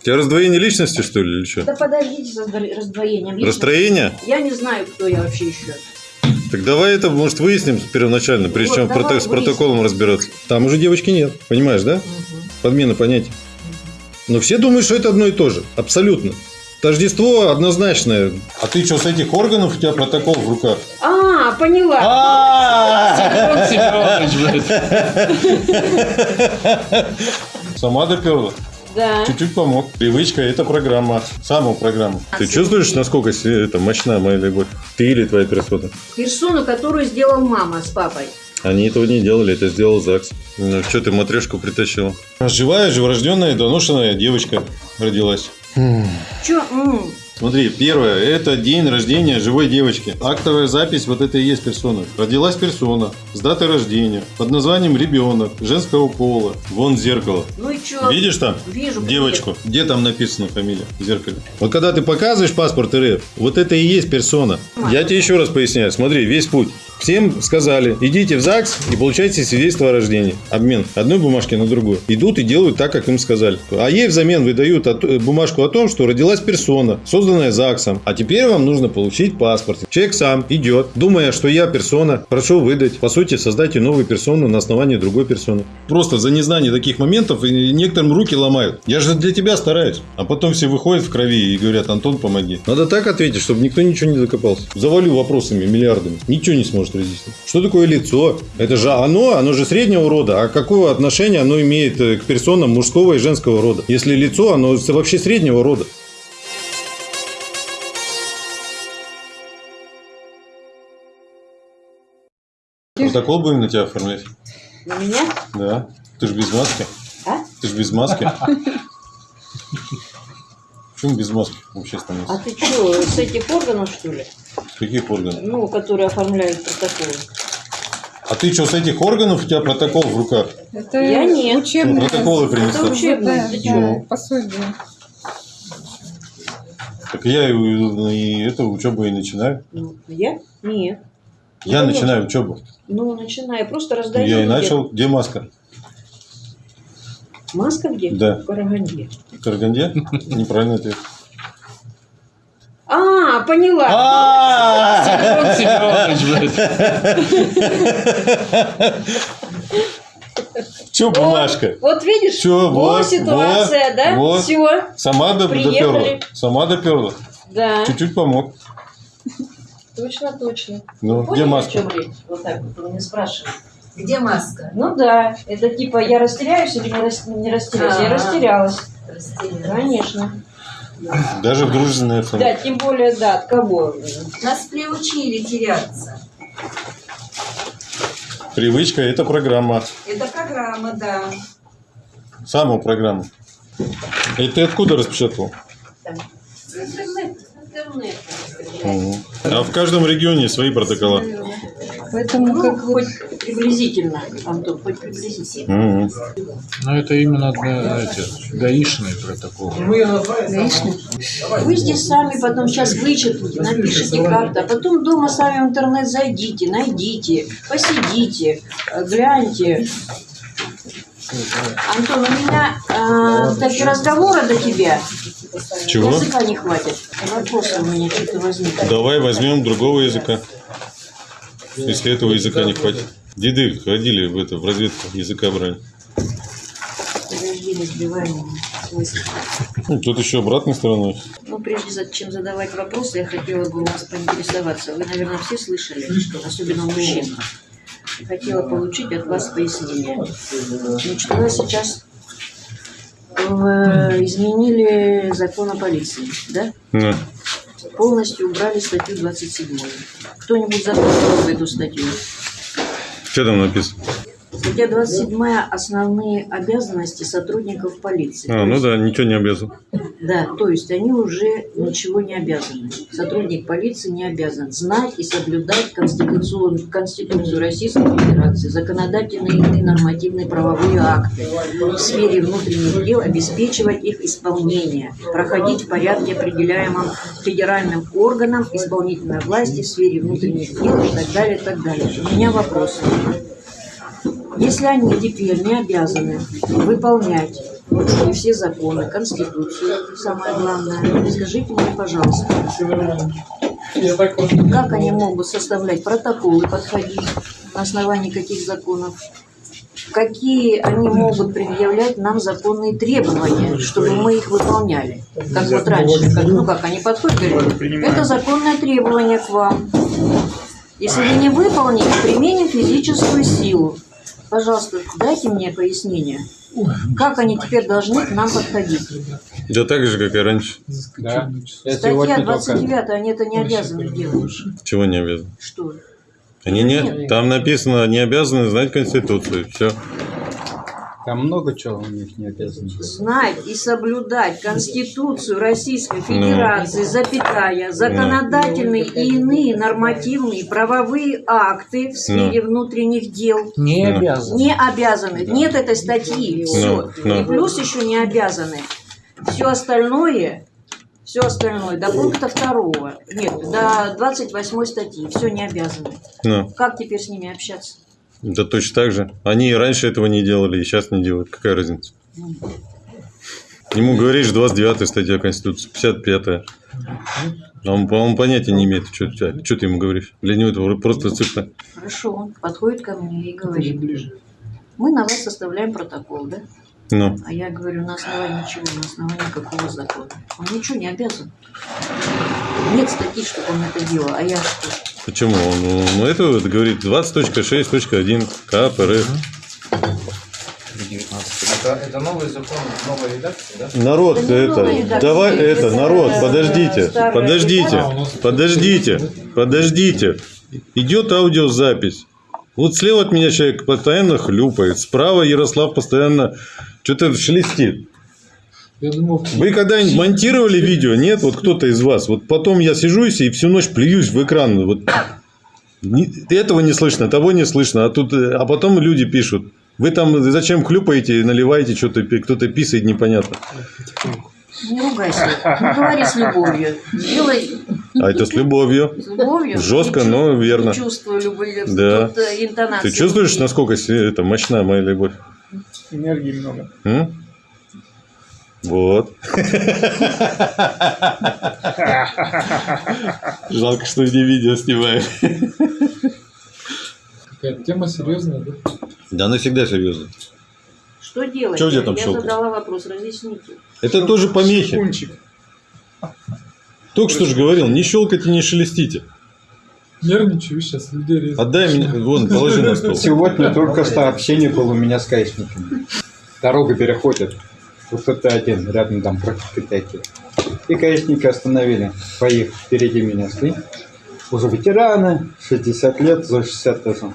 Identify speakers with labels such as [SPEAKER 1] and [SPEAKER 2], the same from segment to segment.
[SPEAKER 1] У тебя раздвоение личности, что ли, или что?
[SPEAKER 2] Да подождите сдво- раздвоением. личности.
[SPEAKER 1] Расстроение?
[SPEAKER 2] Я не знаю, кто я вообще еще.
[SPEAKER 1] Так давай это, может, выясним первоначально, прежде
[SPEAKER 2] Вот,
[SPEAKER 1] чем
[SPEAKER 2] давай
[SPEAKER 1] проте- с протоколом разбираться. Там уже девочки нет, понимаешь, да? Подмена понятий. Но все думают, что это одно и то же. Абсолютно. Тождество однозначное. А ты что, с этих органов у тебя протокол в руках?
[SPEAKER 2] А, поняла.
[SPEAKER 1] А! Сама доперла.
[SPEAKER 2] Да.
[SPEAKER 1] Чуть-чуть помог. Привычка – это программа. Самая программа. Ты чувствуешь, насколько се- это мощна моя любовь? Ты или твоя персона?
[SPEAKER 2] Персону, которую сделал мама с папой.
[SPEAKER 1] Они этого не делали, это сделал ЗАГС. Ну, что ты матрешку притащил? Живая, живорожденная, доношенная девочка родилась.
[SPEAKER 2] Че?
[SPEAKER 1] Смотри, первое, это день рождения живой девочки. Актовая запись, вот это и есть персона. Родилась персона с датой рождения, под названием ребенок, женского пола. Вон зеркало.
[SPEAKER 2] Ну и че?
[SPEAKER 1] Видишь там?
[SPEAKER 2] Вижу.
[SPEAKER 1] Девочку. Где там написано фамилия в зеркале? Вот когда ты показываешь паспорт РФ, вот это и есть персона. Я тебе еще раз поясняю. Смотри, весь путь. Всем сказали, идите в ЗАГС и получайте свидетельство о рождении. Обмен одной бумажки на другую. Идут и делают так, как им сказали. А ей взамен выдают э, бумажку о том, что родилась персона, созданная ЗАГСом. А теперь вам нужно получить паспорт. Человек сам идет, думая, что я персона, прошу выдать. По сути, создайте новую персону на основании другой персоны. Просто за незнание таких моментов некоторым руки ломают. Я же для тебя стараюсь. А потом все выходят в крови и говорят, Антон, помоги. Надо так ответить, чтобы никто ничего не докопался. Завалю вопросами миллиардами. Ничего не сможет разъяснить. Что такое лицо? Это же оно, оно же среднего рода. А какое отношение оно имеет э, к персонам мужского и женского рода? Если лицо, оно вообще среднего рода. Протокол будем на тебя оформлять?
[SPEAKER 2] На меня?
[SPEAKER 1] Да. Ты же без маски.
[SPEAKER 2] А?
[SPEAKER 1] Ты же без маски. Почему без маски в общественном
[SPEAKER 2] А ты что, с этих органов, что ли?
[SPEAKER 1] С каких органов?
[SPEAKER 2] Ну, которые оформляют протоколы.
[SPEAKER 1] А ты что, с этих органов у тебя протокол в руках?
[SPEAKER 3] Это
[SPEAKER 2] Я нет.
[SPEAKER 3] учебное.
[SPEAKER 1] Ну, протоколы принесла.
[SPEAKER 2] Это учебное.
[SPEAKER 3] Да, да, пособие.
[SPEAKER 1] Так я и, и это учебу и начинаю.
[SPEAKER 2] Ну, я? Нет.
[SPEAKER 1] Я
[SPEAKER 2] Ну,
[SPEAKER 1] начинаю учебу.
[SPEAKER 2] Ну, начинаю. Просто раздаю.
[SPEAKER 1] Я и начал. Где маска?
[SPEAKER 2] Маска где?
[SPEAKER 1] Да.
[SPEAKER 2] В Караганде.
[SPEAKER 1] В Караганде? Неправильно ответ.
[SPEAKER 2] А, поняла.
[SPEAKER 1] А! Че бумажка?
[SPEAKER 2] Вот видишь,
[SPEAKER 1] Чё,
[SPEAKER 2] вот ситуация,
[SPEAKER 1] вот,
[SPEAKER 2] да?
[SPEAKER 1] вот.
[SPEAKER 2] Все,
[SPEAKER 1] Сама
[SPEAKER 2] Приехали.
[SPEAKER 1] доперла. Сама доперла.
[SPEAKER 2] да.
[SPEAKER 1] Чуть-чуть помог.
[SPEAKER 2] Точно, точно.
[SPEAKER 1] Ну,
[SPEAKER 2] Поняли,
[SPEAKER 1] где маска?
[SPEAKER 2] чем речь? Вот так вот вы меня спрашиваете.
[SPEAKER 4] Где маска?
[SPEAKER 2] Ну да, это типа я растеряюсь или не, рас- не растеряюсь? Я
[SPEAKER 4] Ага.
[SPEAKER 2] растерялась.
[SPEAKER 4] Растерянная.
[SPEAKER 2] Конечно.
[SPEAKER 1] Даже в дружественной
[SPEAKER 2] Да,
[SPEAKER 1] обстановке.
[SPEAKER 2] тем более, да, от кого?
[SPEAKER 4] Нас приучили теряться.
[SPEAKER 1] Привычка – это программа.
[SPEAKER 4] Это программа, да.
[SPEAKER 1] Самая программа. И ты откуда распечатал?
[SPEAKER 2] Интернет.
[SPEAKER 1] А в каждом регионе свои протокола.
[SPEAKER 3] Поэтому
[SPEAKER 2] Ну,
[SPEAKER 3] как вот
[SPEAKER 2] хоть приблизительно, Антон, хоть приблизительно.
[SPEAKER 1] Мгм.
[SPEAKER 5] Но это именно для эти, гаишные протоколы.
[SPEAKER 3] гаишник.
[SPEAKER 2] Вы здесь сами потом сейчас вычеркните, напишите как-то, а потом дома сами в интернет зайдите, найдите, посидите, э, гляньте. Антон, у меня э, такие разговоры до тебя.
[SPEAKER 1] Чего?
[SPEAKER 2] Языка не хватит. Вопросы у меня что-то возникли.
[SPEAKER 1] Давай возьмем другого языка. Если этого языка не хватит. Деды ходили в, это, в разведку языка брали.
[SPEAKER 2] Подожди, не сбивай.
[SPEAKER 1] Ну, тут еще обратной стороной.
[SPEAKER 2] Ну, прежде чем задавать вопросы, я хотела бы у вас поинтересоваться. Вы, наверное, все слышали, особенно у мужчин. Хотела получить от вас пояснение. Нас сейчас э, изменили закон о полиции, да?
[SPEAKER 1] На.
[SPEAKER 2] Полностью убрали статью 27. Кто-нибудь запомнил эту статью?
[SPEAKER 1] Что там написано?
[SPEAKER 2] Статья 27 – основные обязанности сотрудников полиции.
[SPEAKER 1] А, ну да, ничего не обязан.
[SPEAKER 2] Да, то есть они уже ничего не обязаны. Сотрудник полиции не обязан знать и соблюдать Конституцию, Конституцию Российской Федерации, законодательные и нормативные правовые акты в сфере внутренних дел, обеспечивать их исполнение, проходить в порядке, определяемом федеральным органам исполнительной власти в сфере внутренних дел и так далее, и так далее. У меня вопрос. Если они теперь не обязаны выполнять Вот и все законы, Конституцию, самое главное. Скажите мне, пожалуйста, как они могут составлять протоколы, подходить, на основании каких законов? Какие они могут предъявлять нам законные требования, чтобы мы их выполняли? Как вот раньше, как, ну как они подходят, говорят, это законное требование к вам. Если вы не выполните, применим физическую силу. Пожалуйста, дайте мне пояснение. Как они теперь должны к нам подходить?
[SPEAKER 1] Да так же, как и раньше.
[SPEAKER 5] Да.
[SPEAKER 2] Статья
[SPEAKER 5] сегодня только...
[SPEAKER 2] 29, они это не обязаны делать.
[SPEAKER 1] Чего не обязаны?
[SPEAKER 2] Что?
[SPEAKER 1] Они не... Там написано, не обязаны знать Конституцию. Все.
[SPEAKER 5] Там много чего у них не обязано.
[SPEAKER 2] Знать и соблюдать Конституцию Российской Федерации, запятая, законодательные и иные нормативные правовые акты в сфере внутренних дел.
[SPEAKER 5] Не
[SPEAKER 1] Ну.
[SPEAKER 5] обязан.
[SPEAKER 2] Не обязаны. Нет этой статьи. Все.
[SPEAKER 1] Ну, ну.
[SPEAKER 2] И плюс еще не обязаны. Все остальное, все остальное до пункта второго, нет, до 28 статьи, все не обязаны.
[SPEAKER 1] Ну,
[SPEAKER 2] Как теперь с ними общаться?
[SPEAKER 1] Да точно так же. Они и раньше этого не делали, и сейчас не делают. Какая разница? Ему говоришь 29 статья Конституции, 55-я. А он, по-моему, понятия не имеет, что, что ты ему говоришь. Для него это просто цифра.
[SPEAKER 2] Хорошо, он подходит ко мне и говорит, мы на вас составляем протокол, да?
[SPEAKER 1] Ну,
[SPEAKER 2] А я говорю, на основании чего? На основании какого закона? Он ничего не обязан. Нет статьи, чтобы он это делал. А я что?
[SPEAKER 1] Почему? Он, ну, это вот говорит 20.6.1 КАП РФ.
[SPEAKER 6] Это, это новый закон, новая редакция, да?
[SPEAKER 1] Народ, это,
[SPEAKER 2] редакция,
[SPEAKER 1] давай, это,
[SPEAKER 2] это
[SPEAKER 1] народ,
[SPEAKER 2] старая
[SPEAKER 1] подождите, подождите, подождите, подождите. Идет аудиозапись. Вот слева от меня человек постоянно хлюпает, справа Ярослав постоянно что-то шелестит.
[SPEAKER 5] Я думал,
[SPEAKER 1] Вы когда-нибудь монтировали видео? Нет? Вот кто-то из вас. Вот потом я сижусь и всю ночь плююсь в экран. Вот этого не слышно, того не слышно. А, тут, э, а потом люди пишут. Вы там зачем хлюпаете, наливаете что-то, кто-то писает непонятно.
[SPEAKER 2] Не ругайся. Ну, говори с любовью. Делай
[SPEAKER 1] А это с любовью.
[SPEAKER 2] с любовью.
[SPEAKER 1] Жестко, но верно.
[SPEAKER 2] Чувствую любовь.
[SPEAKER 1] Да.
[SPEAKER 2] Тут, э, интонация
[SPEAKER 1] Ты чувствуешь, насколько это мощна моя любовь?
[SPEAKER 5] энергии много.
[SPEAKER 1] М? Вот. Жалко, что не видео снимаем.
[SPEAKER 5] Какая тема серьезная, да?
[SPEAKER 1] Да, она всегда серьезно.
[SPEAKER 2] Что делать?
[SPEAKER 1] У тебя там
[SPEAKER 2] Я
[SPEAKER 1] щелкает?
[SPEAKER 2] задала вопрос, разъясните.
[SPEAKER 1] Это тоже помехи.
[SPEAKER 5] Кунчик.
[SPEAKER 1] Только что же говорил, не щелкайте, не шелестите.
[SPEAKER 5] Нервничаю сейчас, людей резать.
[SPEAKER 1] Отдай мне, вон, положи на стол.
[SPEAKER 7] Сегодня только что общение было у меня с гаишниками. Дорога переходит. Вот кто-то один, рядом там практики. И гаишники остановили. Поехали впереди меня шли. Уже ветераны, 60 лет, за 60 даже.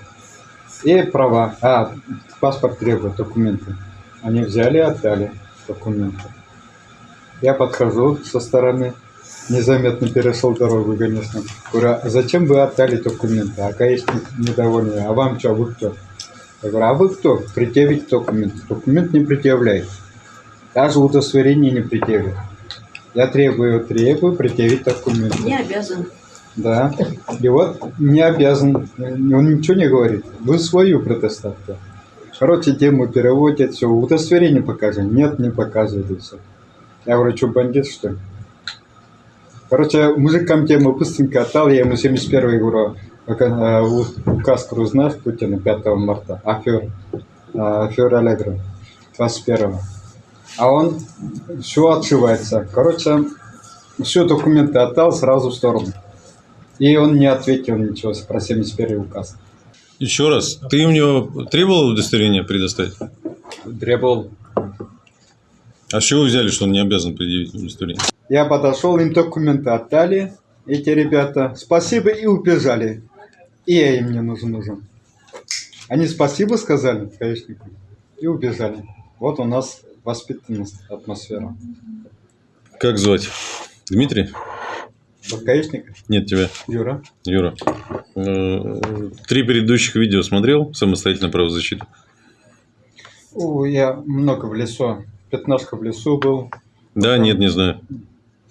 [SPEAKER 7] И права. А, паспорт требует, документы. Они взяли отдали документы. Я подхожу со стороны, незаметно перешел дорогу, конечно. Говорю, а зачем вы отдали документы? А гаишник недовольный. А вам что, вы кто? Я говорю, а вы кто? Предъявить документ. Документ не предъявляет. Даже удостоверение не предъявит. Я требую, требую предъявить документ.
[SPEAKER 2] Не обязан.
[SPEAKER 7] Да. И вот не обязан. Он ничего не говорит. Вы свою предоставьте. Короче, тему переводят, все, удостоверение покажи. Нет, не показывает все. Я говорю, что, бандит, что ли? Короче, мужикам тему быстренько отдал, я ему 71 говорю, «Пока, э, у- указ говорю, знаешь, Путина 5 марта, афер, э, афер Аллегро, 21 А он все отшивается. Короче, все документы отдал сразу в сторону. И он не ответил ничего про 71 указ.
[SPEAKER 1] Еще раз, ты у него требовал удостоверение предоставить?
[SPEAKER 7] Требовал.
[SPEAKER 1] А с чего вы взяли, что он не обязан предъявить удостоверение?
[SPEAKER 7] Я подошел, им документы отдали, эти ребята. Спасибо и убежали. И я им не нужен нужен. Они спасибо сказали гаишнику и убежали. Вот у нас воспитанность, атмосфера.
[SPEAKER 1] Как звать? Дмитрий?
[SPEAKER 7] Вот гаишник,
[SPEAKER 1] Нет тебя,
[SPEAKER 7] Юра.
[SPEAKER 1] Юра. Э, Три предыдущих видео смотрел самостоятельно правозащиту?
[SPEAKER 7] О, я много в лесу. Пятнашка в лесу был.
[SPEAKER 1] Да, нет, не знаю.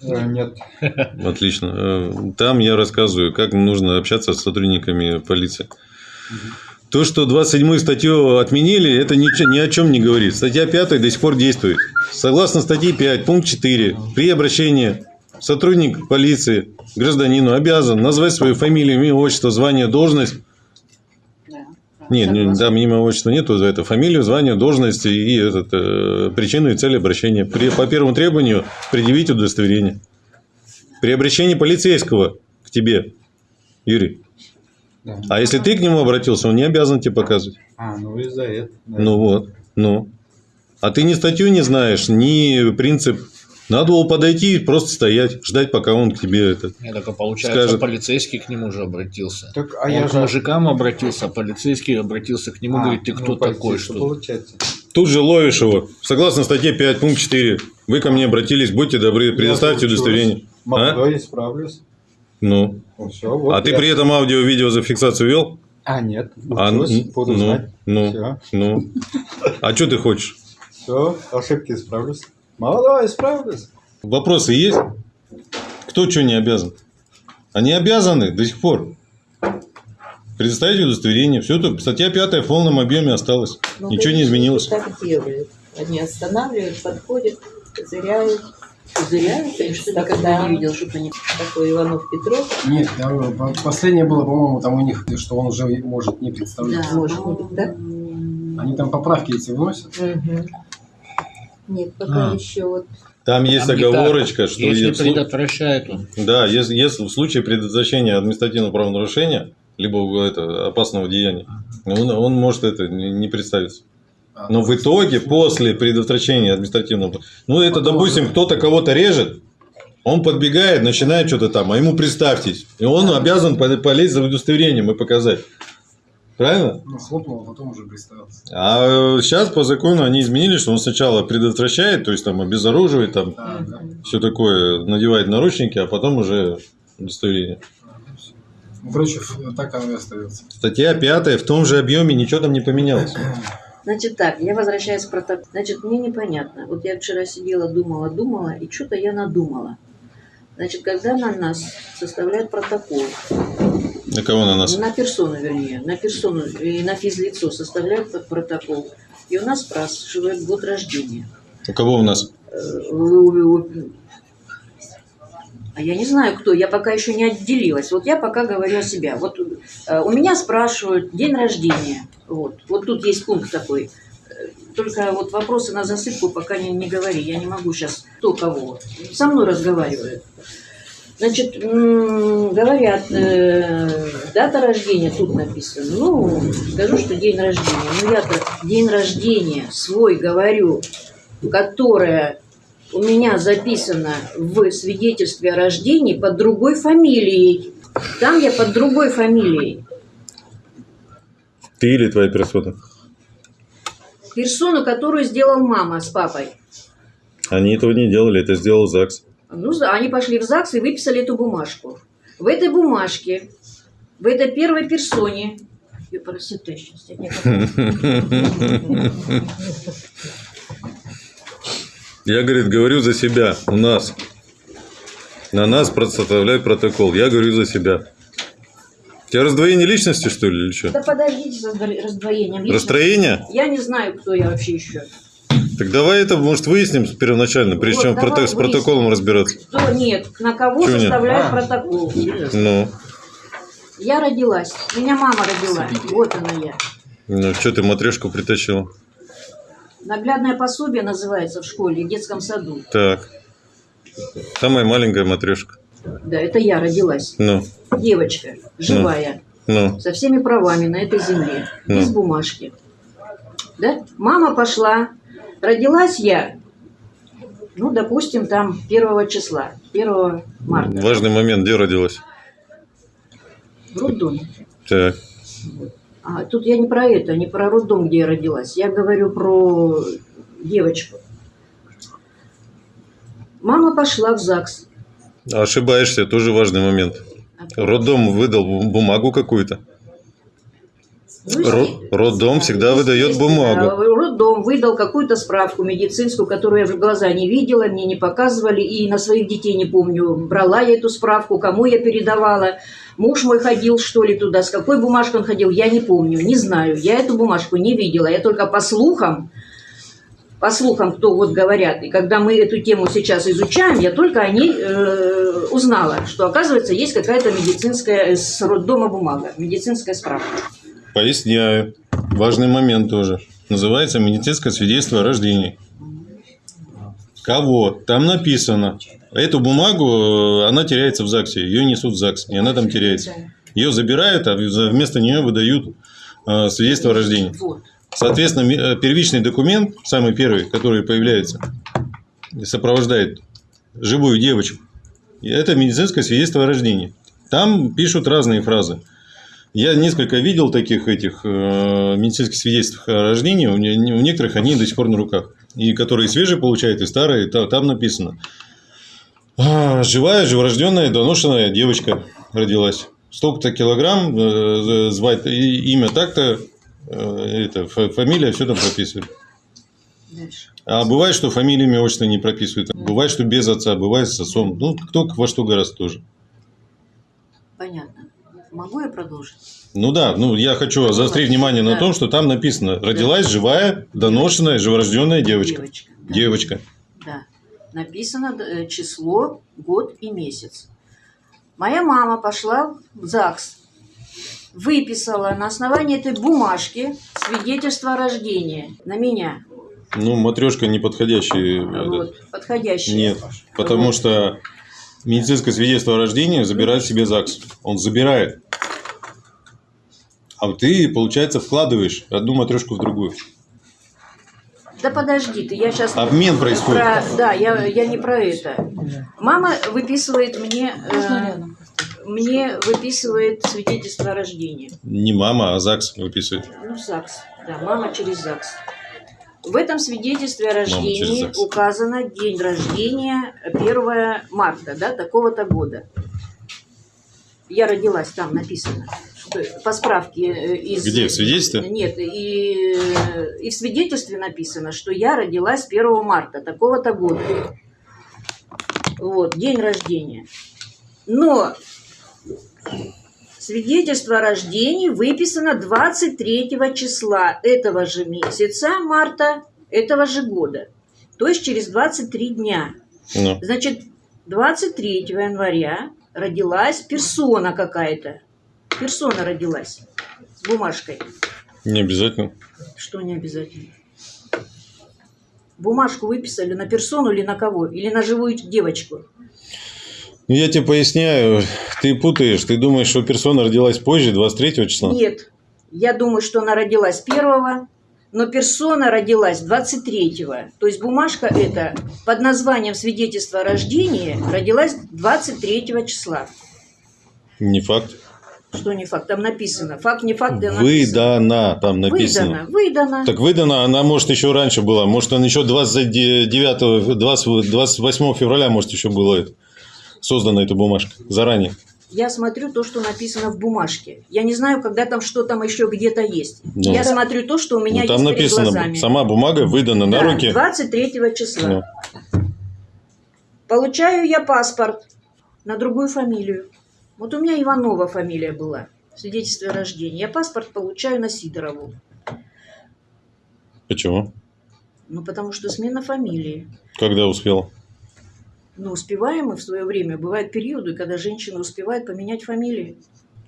[SPEAKER 7] Э, Нет.
[SPEAKER 1] Отлично. Э, Там я рассказываю, как нужно общаться с сотрудниками полиции. То, что 27 статью отменили, это ничего, ни о чем не говорит. Статья 5 до сих пор действует. Согласно статье 5, пункт 4, при обращении сотрудник полиции гражданину обязан назвать свою фамилию, имя, отчество, звание, должность. Нет, не- там имя, отчества нету, за это фамилию, звание, должность и этот, э, причину и цель обращения. При, по первому требованию предъявить удостоверение. При обращении полицейского к тебе, Юрий.
[SPEAKER 7] Да.
[SPEAKER 1] А если ты к нему обратился, он не обязан тебе показывать.
[SPEAKER 7] А, ну из-за этого. да.
[SPEAKER 1] Ну вот, ну. А ты ни статью не знаешь, ни принцип. Надо было подойти и просто стоять, ждать, пока он к тебе это.
[SPEAKER 5] Не, так а получается,
[SPEAKER 1] Скажет.
[SPEAKER 5] полицейский к нему же обратился.
[SPEAKER 7] Так, а
[SPEAKER 5] Он
[SPEAKER 7] я
[SPEAKER 5] к
[SPEAKER 7] же...
[SPEAKER 5] мужикам обратился, а полицейский обратился к нему,
[SPEAKER 7] А,
[SPEAKER 5] говорит, ты
[SPEAKER 7] ну,
[SPEAKER 5] кто такой,
[SPEAKER 7] полицейский,
[SPEAKER 5] что
[SPEAKER 7] Получается.
[SPEAKER 1] Тут же ловишь его. Согласно статье 5, пункт 4. Вы ко мне обратились, будьте добры, предоставьте
[SPEAKER 7] Я
[SPEAKER 1] удостоверение. А?
[SPEAKER 7] Молодой, исправлюсь.
[SPEAKER 1] Ну.
[SPEAKER 7] Ну, все, вот
[SPEAKER 1] А ты
[SPEAKER 7] я-
[SPEAKER 1] при этом аудио-видео зафиксацию вел?
[SPEAKER 7] А, нет.
[SPEAKER 1] А,
[SPEAKER 7] буду
[SPEAKER 1] ну,
[SPEAKER 7] знать.
[SPEAKER 1] ну,
[SPEAKER 7] Все,
[SPEAKER 1] ну. А что ты хочешь?
[SPEAKER 7] все, ошибки исправлюсь. Молодой, исправлюсь.
[SPEAKER 1] Вопросы есть? Кто что не обязан? Они обязаны до сих пор. Предоставить удостоверение. Все тут. Статья 5 в полном объеме осталась.
[SPEAKER 8] Ну,
[SPEAKER 1] Ничего не изменилось.
[SPEAKER 8] Так делают. Они останавливают, подходят, козыряют.
[SPEAKER 2] Козыряют, и что
[SPEAKER 8] Так,
[SPEAKER 2] никогда
[SPEAKER 8] да.
[SPEAKER 2] не видел, чтобы они...
[SPEAKER 8] Такой Иванов Петров.
[SPEAKER 9] Нет, там, по- последнее было, по-моему, там у них, что он уже может не представлять.
[SPEAKER 2] Да.
[SPEAKER 8] Может быть, да?
[SPEAKER 9] Они там поправки эти вносят.
[SPEAKER 8] Мгм. Нет, пока
[SPEAKER 5] А.
[SPEAKER 8] еще вот
[SPEAKER 1] Там есть
[SPEAKER 5] Там
[SPEAKER 1] оговорочка,
[SPEAKER 5] так.
[SPEAKER 1] что
[SPEAKER 5] если
[SPEAKER 1] если-
[SPEAKER 5] предотвращает он.
[SPEAKER 1] Да, если, если в случае предотвращения административного правонарушения, либо это, опасного деяния, он, он может это не не представиться. Но в итоге, после предотвращения административного... Ну, это, допустим, кто-то кого-то режет, он подбегает, начинает что-то там, а ему представьтесь. И он обязан по- полезть за удостоверением и показать. Правильно?
[SPEAKER 9] Ну, хлопнул, а потом уже представился.
[SPEAKER 1] А сейчас по закону они изменили, что он сначала предотвращает, то есть там обезоруживает, там
[SPEAKER 9] Да, да.
[SPEAKER 1] все такое, надевает наручники, а потом уже удостоверение.
[SPEAKER 9] Ну, короче, ф- так оно и остается.
[SPEAKER 1] Статья пятая в том же объеме, ничего там не поменялось.
[SPEAKER 2] Значит так, я возвращаюсь к протоколу. Значит, мне непонятно. Вот я вчера сидела, думала, думала, и что-то я надумала. Значит, когда на нас составляют протокол,
[SPEAKER 1] На кого на нас?
[SPEAKER 2] на персону, вернее, на персону и на физлицо составляют протокол, и у нас спрашивают год рождения.
[SPEAKER 1] У кого у нас?
[SPEAKER 2] А я не знаю, кто, я пока еще не отделилась. Вот я пока говорю о себя. Вот э, у меня спрашивают день рождения. Вот, вот тут есть пункт такой. Э, Только вот вопросы на засыпку пока не, не говори. Я не могу сейчас кто кого. Со мной разговаривают. Значит, говорят, э, дата рождения тут написано. Ну, скажу, что день рождения. Ну, я-то день рождения свой говорю, которое у меня записано в свидетельстве о рождении под другой фамилией. Там я под другой фамилией.
[SPEAKER 1] Ты или твоя персона?
[SPEAKER 2] Персону, которую сделал мама с папой.
[SPEAKER 1] Они этого не делали, это сделал ЗАГС.
[SPEAKER 2] Ну, они пошли в ЗАГС и выписали эту бумажку. В этой бумажке, в этой первой персоне... Я я
[SPEAKER 1] говорит, говорю за себя. У нас. На нас составляют протокол. Я говорю за себя. У тебя раздвоение личности, что ли, или что?
[SPEAKER 2] Да подождите сдво- раздвоением. личности.
[SPEAKER 1] Расстроение?
[SPEAKER 2] Я не знаю, кто я вообще еще.
[SPEAKER 1] Так давай это, может, выясним первоначально, прежде
[SPEAKER 2] Вот,
[SPEAKER 1] чем прото- с протоколом разбираться.
[SPEAKER 2] Кто нет, на кого
[SPEAKER 1] Чего нет?
[SPEAKER 2] составляют
[SPEAKER 9] А.
[SPEAKER 2] протокол.
[SPEAKER 1] Ну,
[SPEAKER 2] Я родилась. Меня мама родила. Вот она я.
[SPEAKER 1] ну что ты матрешку притащил?
[SPEAKER 2] Наглядное пособие называется в школе, в детском саду.
[SPEAKER 1] Так. Самая маленькая матрешка.
[SPEAKER 2] Да, это я родилась.
[SPEAKER 1] Ну,
[SPEAKER 2] Девочка, живая,
[SPEAKER 1] ну.
[SPEAKER 2] со всеми правами на этой земле,
[SPEAKER 1] Ну.
[SPEAKER 2] без бумажки. Да? Мама пошла. Родилась я, ну, допустим, там 1 числа, 1 марта.
[SPEAKER 1] Важный момент, где родилась?
[SPEAKER 2] В роддоме.
[SPEAKER 1] Так.
[SPEAKER 2] А тут я не про это, не про роддом, где я родилась. Я говорю про девочку. Мама пошла в ЗАГС.
[SPEAKER 1] Ошибаешься, тоже важный момент. Роддом выдал бу- бумагу какую-то. Ро- Роддом всегда выдает бумагу.
[SPEAKER 2] роддом, выдал какую-то справку медицинскую, которую я в глаза не видела, мне не показывали, и на своих детей не помню, брала я эту справку, кому я передавала. Муж мой ходил, что ли, туда, с какой бумажкой он ходил, я не помню, не знаю. Я эту бумажку не видела, я только по слухам, по слухам, кто вот говорят, и когда мы эту тему сейчас изучаем, я только о ней э, узнала, что, оказывается, есть какая-то медицинская, э, с роддома бумага, медицинская справка.
[SPEAKER 1] Поясняю. Важный момент тоже. Называется медицинское свидетельство о рождении. Кого? Там написано. Эту бумагу, э, она теряется в ЗАГСе. Ее несут в ЗАГС, и она там теряется. Ее забирают, а вместо нее выдают э, свидетельство о рождении. Соответственно, э, первичный документ, самый первый, который появляется, сопровождает живую девочку, это медицинское свидетельство о рождении. Там пишут разные фразы. Я несколько видел таких этих медицинских свидетельств о рождении. У, не- у некоторых они до сих пор на руках. И которые свежие получают, и старые, та- там написано. А, живая, живорожденная, доношенная девочка родилась. Столько-то килограмм, э, звать и- имя так-то, э, это, фа- фамилия, все там прописывают.
[SPEAKER 2] Дальше.
[SPEAKER 1] А бывает, что фамилия, имя, отчество не прописывают. Бывает, что без отца, бывает с отцом. Ну, кто во что гораздо тоже.
[SPEAKER 2] Понятно. Могу я продолжить?
[SPEAKER 1] Ну да, ну я хочу заострить внимание на
[SPEAKER 2] Да.
[SPEAKER 1] том, что там написано родилась живая, доношенная, живорожденная девочка.
[SPEAKER 2] Девочка. да.
[SPEAKER 1] Девочка.
[SPEAKER 2] Написано э, число, год и месяц. Моя мама пошла в ЗАГС, выписала на основании этой бумажки свидетельство о рождении на меня.
[SPEAKER 1] Ну, матрешка неподходящий. этот.
[SPEAKER 2] Вот, подходящее.
[SPEAKER 1] Нет, потому что медицинское свидетельство о рождении забирает себе ЗАГС. Он забирает. А ты, получается, вкладываешь одну матрешку в другую.
[SPEAKER 2] Да подожди ты, я сейчас...
[SPEAKER 1] Обмен происходит.
[SPEAKER 2] да, я, я не про это. Мама выписывает мне... э, мне выписывает свидетельство о рождении.
[SPEAKER 1] Не мама, а ЗАГС выписывает.
[SPEAKER 2] Ну, ЗАГС. Да, мама через ЗАГС. В этом свидетельстве о рождении указано день рождения 1 марта, да, такого-то года. Я родилась, там написано. По справке э, из...
[SPEAKER 1] Где, в свидетельстве?
[SPEAKER 2] Нет, и, э, и в свидетельстве написано, что я родилась 1 марта такого-то года. Вот, день рождения. Но Свидетельство о рождении выписано 23 числа этого же месяца, марта, этого же года. То есть через 23 дня.
[SPEAKER 1] Ну,
[SPEAKER 2] Значит, 23 января родилась персона какая-то. Персона родилась с бумажкой.
[SPEAKER 1] не обязательно.
[SPEAKER 2] Что не обязательно? Бумажку выписали на персону или на кого? Или на живую девочку?
[SPEAKER 1] Ну, я тебе поясняю, ты путаешь, ты думаешь, что персона родилась позже, 23 числа?
[SPEAKER 2] Нет. Я думаю, что она родилась первого, но персона родилась 23-го. То есть бумажка эта под названием свидетельство о рождении родилась 23 числа.
[SPEAKER 1] Не факт.
[SPEAKER 2] Что не факт? Там написано. Факт, не факт, да написано.
[SPEAKER 1] Выдана, там написано.
[SPEAKER 2] Выдано. Выдано.
[SPEAKER 1] Так выдана, она может еще раньше была. Может, она еще 29, 20, 28 февраля, может, еще была создана эта бумажка заранее.
[SPEAKER 2] Я смотрю то, что написано в бумажке. Я не знаю, когда там что там еще где-то есть.
[SPEAKER 1] Ну.
[SPEAKER 2] Я смотрю то, что у меня
[SPEAKER 1] Ну, там
[SPEAKER 2] есть
[SPEAKER 1] написано,
[SPEAKER 2] перед глазами.
[SPEAKER 1] сама бумага выдана на
[SPEAKER 2] Да,
[SPEAKER 1] руки.
[SPEAKER 2] 23 числа.
[SPEAKER 1] Ну.
[SPEAKER 2] Получаю я паспорт на другую фамилию. Вот у меня Иванова фамилия была в свидетельстве о рождении. Я паспорт получаю на Сидорову.
[SPEAKER 1] Почему?
[SPEAKER 2] Ну, потому что смена фамилии.
[SPEAKER 1] Когда успел?
[SPEAKER 2] Ну, успеваем мы в свое время. Бывают периоды, когда женщина успевает поменять фамилии.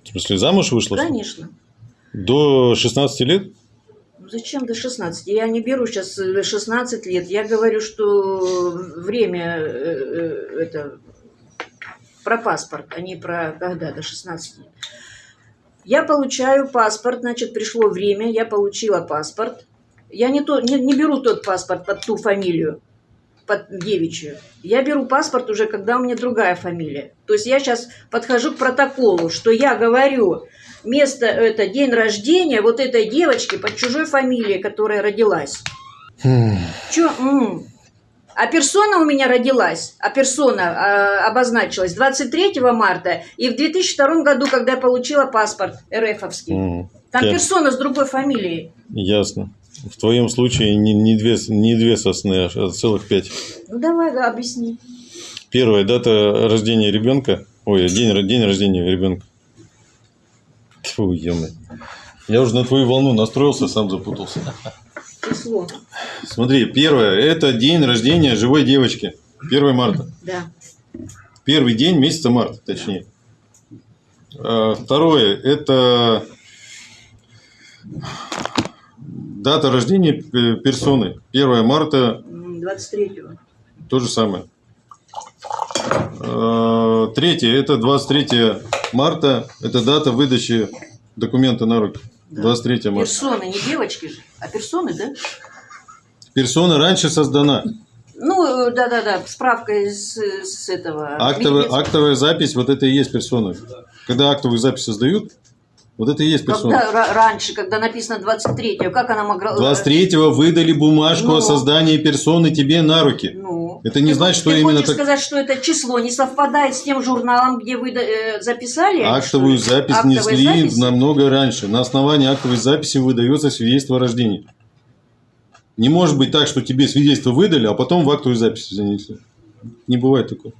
[SPEAKER 1] В смысле, замуж вышла?
[SPEAKER 2] Конечно.
[SPEAKER 1] До 16 лет?
[SPEAKER 2] Ну, зачем до 16? Я не беру сейчас 16 лет. Я говорю, что время э, э, это про паспорт, а не про когда до 16 лет. Я получаю паспорт, значит, пришло время, я получила паспорт. Я не, то, не, не беру тот паспорт под ту фамилию, под девичью. Я беру паспорт уже, когда у меня другая фамилия. То есть я сейчас подхожу к протоколу, что я говорю, место это день рождения вот этой девочки под чужой фамилией, которая родилась. Чё? м? А персона у меня родилась, а персона а, обозначилась 23 марта и в 2002 году, когда я получила паспорт РФовский. Там персона с другой фамилией.
[SPEAKER 1] Ясно. В твоем случае не, не, две, не две сосны, а целых пять.
[SPEAKER 2] Ну давай, да, объясни.
[SPEAKER 1] Первая дата рождения ребенка. Ой, день, день рождения ребенка. Тьфу, ё Я уже на твою волну настроился, сам запутался.
[SPEAKER 2] Число.
[SPEAKER 1] Смотри, первое, это день рождения живой девочки. 1 марта.
[SPEAKER 2] Да.
[SPEAKER 1] Первый день месяца марта, точнее. А, Второе, это дата рождения э, персоны. 1 марта,
[SPEAKER 2] М, 23-го.
[SPEAKER 1] то же самое. А, Третье, это 23 марта, это дата выдачи документа на руки. 23 марта.
[SPEAKER 2] Персоны, не девочки же, а персоны, да?
[SPEAKER 1] Персона раньше создана.
[SPEAKER 2] Ну, э, да-да-да, справка из с этого.
[SPEAKER 1] Актовая, актовая запись, вот это и есть персона. Когда актовую запись создают, вот это и есть персона.
[SPEAKER 2] Когда ра- раньше, когда написано 23-го, как она могла...
[SPEAKER 1] 23-го выдали бумажку
[SPEAKER 2] Ну.
[SPEAKER 1] о создании персоны тебе на руки.
[SPEAKER 2] Ну,
[SPEAKER 1] Это не
[SPEAKER 2] ты
[SPEAKER 1] значит, что
[SPEAKER 2] ты
[SPEAKER 1] именно
[SPEAKER 2] хочешь
[SPEAKER 1] так-
[SPEAKER 2] сказать, что это число не совпадает с тем журналом, где вы э, записали?
[SPEAKER 1] Актовую
[SPEAKER 2] что
[SPEAKER 1] запись
[SPEAKER 2] Актовые
[SPEAKER 1] несли
[SPEAKER 2] записи?
[SPEAKER 1] намного раньше. На основании актовой записи выдается свидетельство о рождении. Не может быть так, что тебе свидетельство выдали, а потом в актовую запись занесли. Не бывает такого.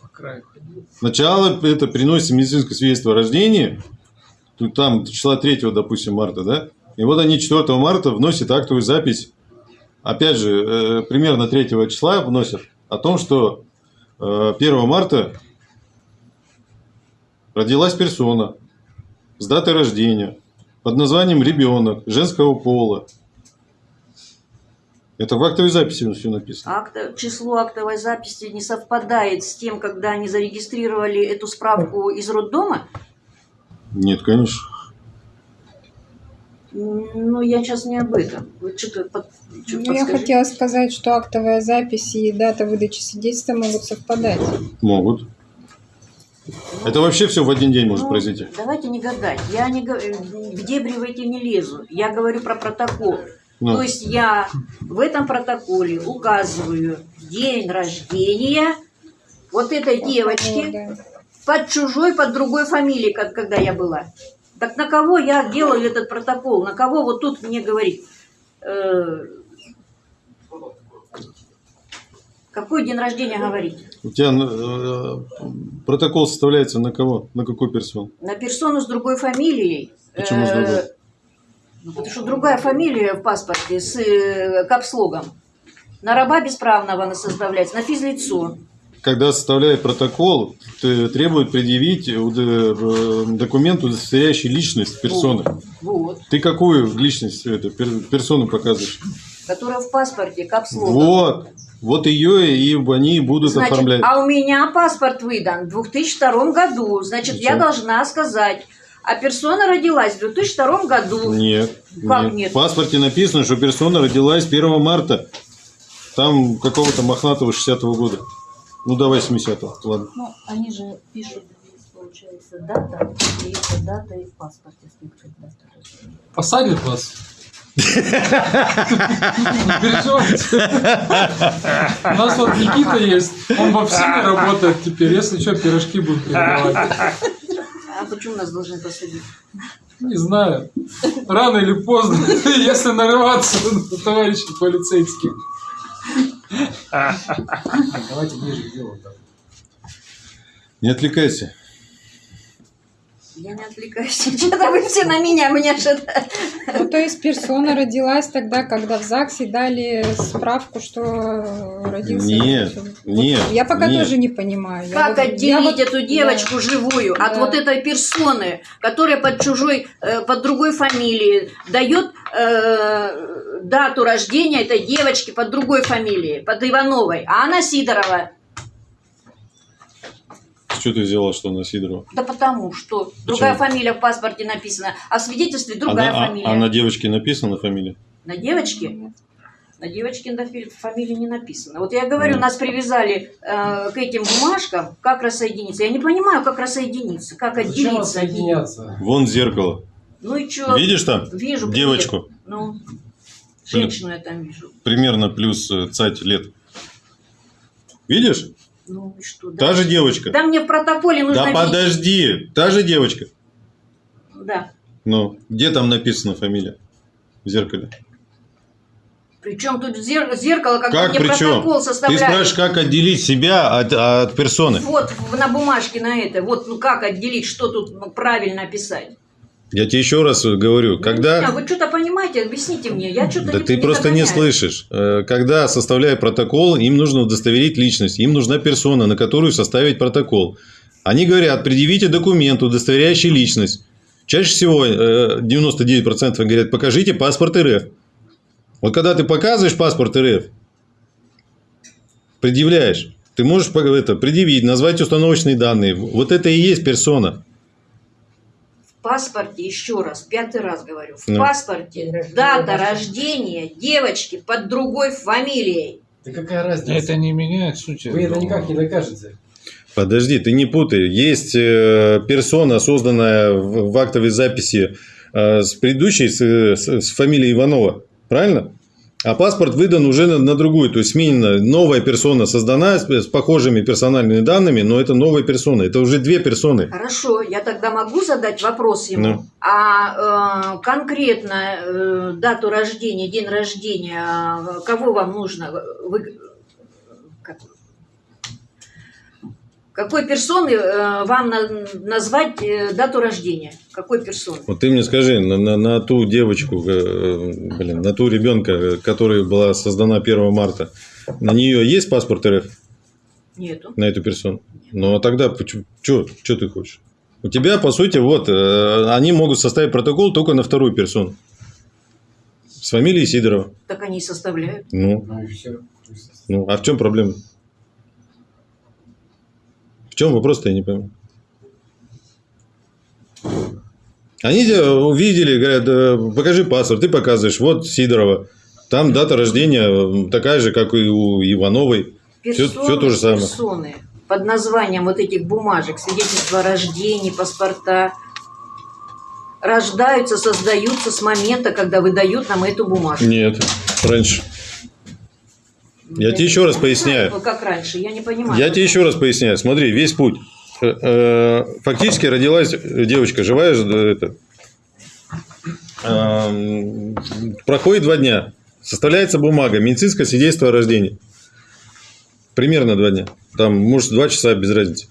[SPEAKER 9] По краю ходил.
[SPEAKER 1] Сначала это приносится медицинское свидетельство о рождении, там числа 3, допустим, марта, да? И вот они 4 марта вносят актовую запись, опять же, э, примерно 3 числа вносят о том, что э, 1 марта родилась персона с датой рождения под названием ребенок женского пола. Это в актовой записи все написано.
[SPEAKER 2] Акта- число актовой записи не совпадает с тем, когда они зарегистрировали эту справку из роддома?
[SPEAKER 1] Нет, конечно.
[SPEAKER 2] Ну, я сейчас не об этом. Вы что-то под... чё
[SPEAKER 3] Ну, я хотела сказать, что актовая запись и дата выдачи свидетельства могут совпадать.
[SPEAKER 1] Могут. Это вообще все в один день может
[SPEAKER 2] Ну,
[SPEAKER 1] произойти.
[SPEAKER 2] Давайте не гадать. Я не, го- в дебри в эти не лезу. Я говорю про протокол.
[SPEAKER 1] Ну.
[SPEAKER 2] То есть я в этом протоколе указываю день рождения вот этой девочки
[SPEAKER 3] Вот, да.
[SPEAKER 2] Под чужой, под другой фамилией, как когда я была. Так на кого я делаю этот протокол? На кого вот тут мне говорить? Э, какой день рождения говорить?
[SPEAKER 1] У тебя э, протокол составляется на кого? На какую персону?
[SPEAKER 2] На персону с другой фамилией.
[SPEAKER 1] Почему с
[SPEAKER 2] Э,
[SPEAKER 1] другой?
[SPEAKER 2] ну, потому что другая фамилия в паспорте с э, капслогом. На раба бесправного она составляется, на физлицо.
[SPEAKER 1] Когда составляет протокол, требует предъявить э, документ, удостоверяющий личность персоны.
[SPEAKER 2] Вот.
[SPEAKER 1] Ты какую личность, пер- персону показываешь?
[SPEAKER 2] Которая в паспорте капслогом.
[SPEAKER 1] Вот. Вот ее и они будут
[SPEAKER 2] Значит,
[SPEAKER 1] оформлять.
[SPEAKER 2] а у меня паспорт выдан в 2002 году. Значит, я должна сказать, а персона родилась в 2002 году.
[SPEAKER 1] Нет.
[SPEAKER 2] Как нет?
[SPEAKER 1] В паспорте написано, что персона родилась 1 марта. Там какого-то мохнатого 60-го года. Ну, давай 70-го. Ладно.
[SPEAKER 2] Ну, они же пишут, получается, дата, и это дата и в паспорте скидка дата.
[SPEAKER 5] Посадят вас. Не переживайте. У нас вот Никита есть. Он во всеми работает теперь. Если что, пирожки будут передавать.
[SPEAKER 2] А почему нас должны посадить?
[SPEAKER 5] Не знаю. Рано или поздно, если нарываться на товарищей полицейских.
[SPEAKER 9] Давайте ближе к делу.
[SPEAKER 1] Не отвлекайся.
[SPEAKER 2] Я не отвлекаюсь. Что-то вы все на меня, меня что-то...
[SPEAKER 3] Ну, то есть персона родилась тогда, когда в ЗАГСе дали справку, что родился.
[SPEAKER 1] Нет,
[SPEAKER 3] Вот
[SPEAKER 1] нет,
[SPEAKER 3] Я пока
[SPEAKER 1] нет.
[SPEAKER 3] тоже не понимаю. Я
[SPEAKER 2] Как
[SPEAKER 3] вот- я
[SPEAKER 2] отделить
[SPEAKER 3] вот-
[SPEAKER 2] эту девочку живую от
[SPEAKER 3] Да.
[SPEAKER 2] вот этой персоны, которая под чужой, э, под другой фамилией дает э, дату рождения этой девочки под другой фамилией, под Ивановой, а она Сидорова.
[SPEAKER 1] Что ты взяла, что на Сидорова?
[SPEAKER 2] Да потому что другая фамилия в паспорте написана, а в свидетельстве другая
[SPEAKER 1] Она- а-
[SPEAKER 2] фамилия.
[SPEAKER 1] А, на девочке написана фамилия?
[SPEAKER 2] На девочке? На девочке на фамилии не написано. Вот я говорю,
[SPEAKER 1] Ну.
[SPEAKER 2] нас привязали э, к этим бумажкам, как рассоединиться. Я не понимаю, как рассоединиться, как
[SPEAKER 9] Зачем
[SPEAKER 2] отделиться.
[SPEAKER 1] Вон зеркало.
[SPEAKER 2] Ну и что?
[SPEAKER 1] Видишь там?
[SPEAKER 2] Вижу. привет.
[SPEAKER 1] Девочку.
[SPEAKER 2] Ну, женщину я там вижу.
[SPEAKER 1] Примерно плюс э, цать лет. Видишь?
[SPEAKER 2] Ну и что?
[SPEAKER 1] Та же девочка.
[SPEAKER 2] Да мне в протоколе нужно
[SPEAKER 1] Да
[SPEAKER 2] видеть.
[SPEAKER 1] подожди. Та же девочка.
[SPEAKER 2] Да.
[SPEAKER 1] Ну, где там написана фамилия? В зеркале.
[SPEAKER 2] Причем тут зер- зеркало, когда
[SPEAKER 1] Как
[SPEAKER 2] мне
[SPEAKER 1] причем?
[SPEAKER 2] протокол
[SPEAKER 1] Ты
[SPEAKER 2] составляют.
[SPEAKER 1] спрашиваешь, как отделить себя от, от персоны.
[SPEAKER 2] Вот на бумажке на это. Вот ну как отделить, что тут правильно писать.
[SPEAKER 1] Я тебе еще раз говорю, когда...
[SPEAKER 2] Не, вы что-то понимаете, объясните мне. Я что-то
[SPEAKER 1] Да
[SPEAKER 2] не,
[SPEAKER 1] ты просто не
[SPEAKER 2] догоняю.
[SPEAKER 1] слышишь. Э, Когда составляют протокол, им нужно удостоверить личность, им нужна персона, на которую составить протокол. Они говорят, предъявите документ, удостоверяющий личность. Чаще всего э, 99% говорят, покажите паспорт РФ. Вот когда ты показываешь паспорт РФ, предъявляешь, ты можешь это, предъявить, назвать установочные данные. Вот это и есть персона.
[SPEAKER 2] В паспорте, еще раз, пятый раз говорю, в
[SPEAKER 1] Ну.
[SPEAKER 2] паспорте дата рождения девочки под другой фамилией.
[SPEAKER 9] Да какая разница?
[SPEAKER 5] Это не меняет сути.
[SPEAKER 9] Вы это никак не докажете.
[SPEAKER 1] Подожди, ты не путай. Есть э, персона, созданная в, в актовой записи э, с предыдущей, с, с- с фамилией Иванова. Правильно? А паспорт выдан уже на, на другую. То есть сменена новая персона создана с, с похожими персональными данными, но это новая персона. Это уже две персоны.
[SPEAKER 2] Хорошо, я тогда могу задать вопрос ему.
[SPEAKER 1] Ну.
[SPEAKER 2] А э, конкретно э, дату рождения, день рождения, э, кого вам нужно? Вы, как- какой персоны э, вам на- назвать э, дату рождения? Какой персоны?
[SPEAKER 1] Вот ты мне скажи, на, на- на ту девочку, э, блин, на ту ребенка, которая была создана 1 марта, на нее есть паспорт РФ?
[SPEAKER 2] Нету.
[SPEAKER 1] на эту персону. Ну, а тогда что ты хочешь? У тебя, по сути, вот, они могут составить протокол только на вторую персону. С фамилией Сидорова.
[SPEAKER 2] Так они и составляют.
[SPEAKER 1] Ну,
[SPEAKER 9] Ну и все.
[SPEAKER 1] ну, а в чем проблема? Чем вопрос-то, я не пойму. Они тебя увидели, говорят, «Э, покажи паспорт, ты показываешь, вот Сидорова. Там дата рождения такая же, как и у Ивановой.
[SPEAKER 2] Персоны,
[SPEAKER 1] всё то же самое.
[SPEAKER 2] персоны под названием вот этих бумажек, свидетельства о рождении, паспорта, рождаются, создаются с момента, когда выдают нам эту бумажку.
[SPEAKER 1] Нет, раньше. Я тебе еще раз поясняю.
[SPEAKER 2] Как раньше, я не понимаю.
[SPEAKER 1] Я тебе еще раз поясняю. Смотри, весь путь. Э, э, Фактически родилась девочка, живая, э, это, эм, проходит два дня, составляется бумага, медицинское свидетельство о рождении. Примерно два дня. Там, может, два часа, без разницы.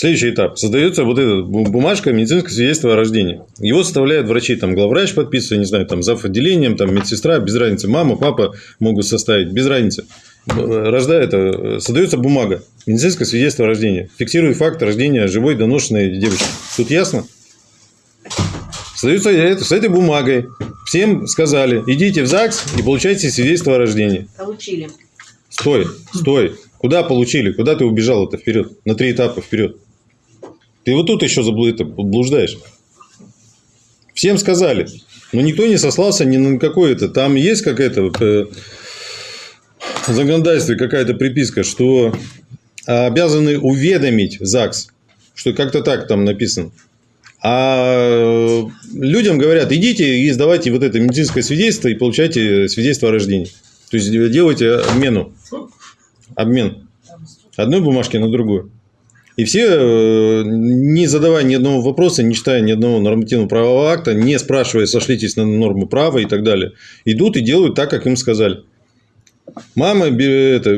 [SPEAKER 1] Следующий этап. Создается вот эта бу- бумажка медицинское свидетельство о рождении. Его составляют врачи. Там главврач подписывает, не знаю, там зав. отделением, там медсестра, без разницы. Мама, папа могут составить, без разницы. Рождает, создается бумага. Медицинское свидетельство о рождении. Фиксирует факт рождения живой доношенной девочки. Тут ясно? Создается это, с этой бумагой. Всем сказали, идите в ЗАГС и получайте свидетельство о рождении.
[SPEAKER 2] Получили.
[SPEAKER 1] Стой, стой. Куда получили? Куда ты убежал это вперед? На три этапа вперед. Ты вот тут еще заблу- это, блуждаешь. Всем сказали. Но никто не сослался ни на какое это. Там есть какая-то э, в какая-то приписка, что обязаны уведомить ЗАГС. Что как-то так там написано. А людям говорят, идите и сдавайте вот это медицинское свидетельство и получайте свидетельство о рождении. То есть делайте обмену. Обмен. Одной бумажки на другую. И все, э, не задавая ни одного вопроса, не читая ни одного нормативного правового акта, не спрашивая, сошлитесь на нормы права и так далее, идут и делают так, как им сказали. Мама это,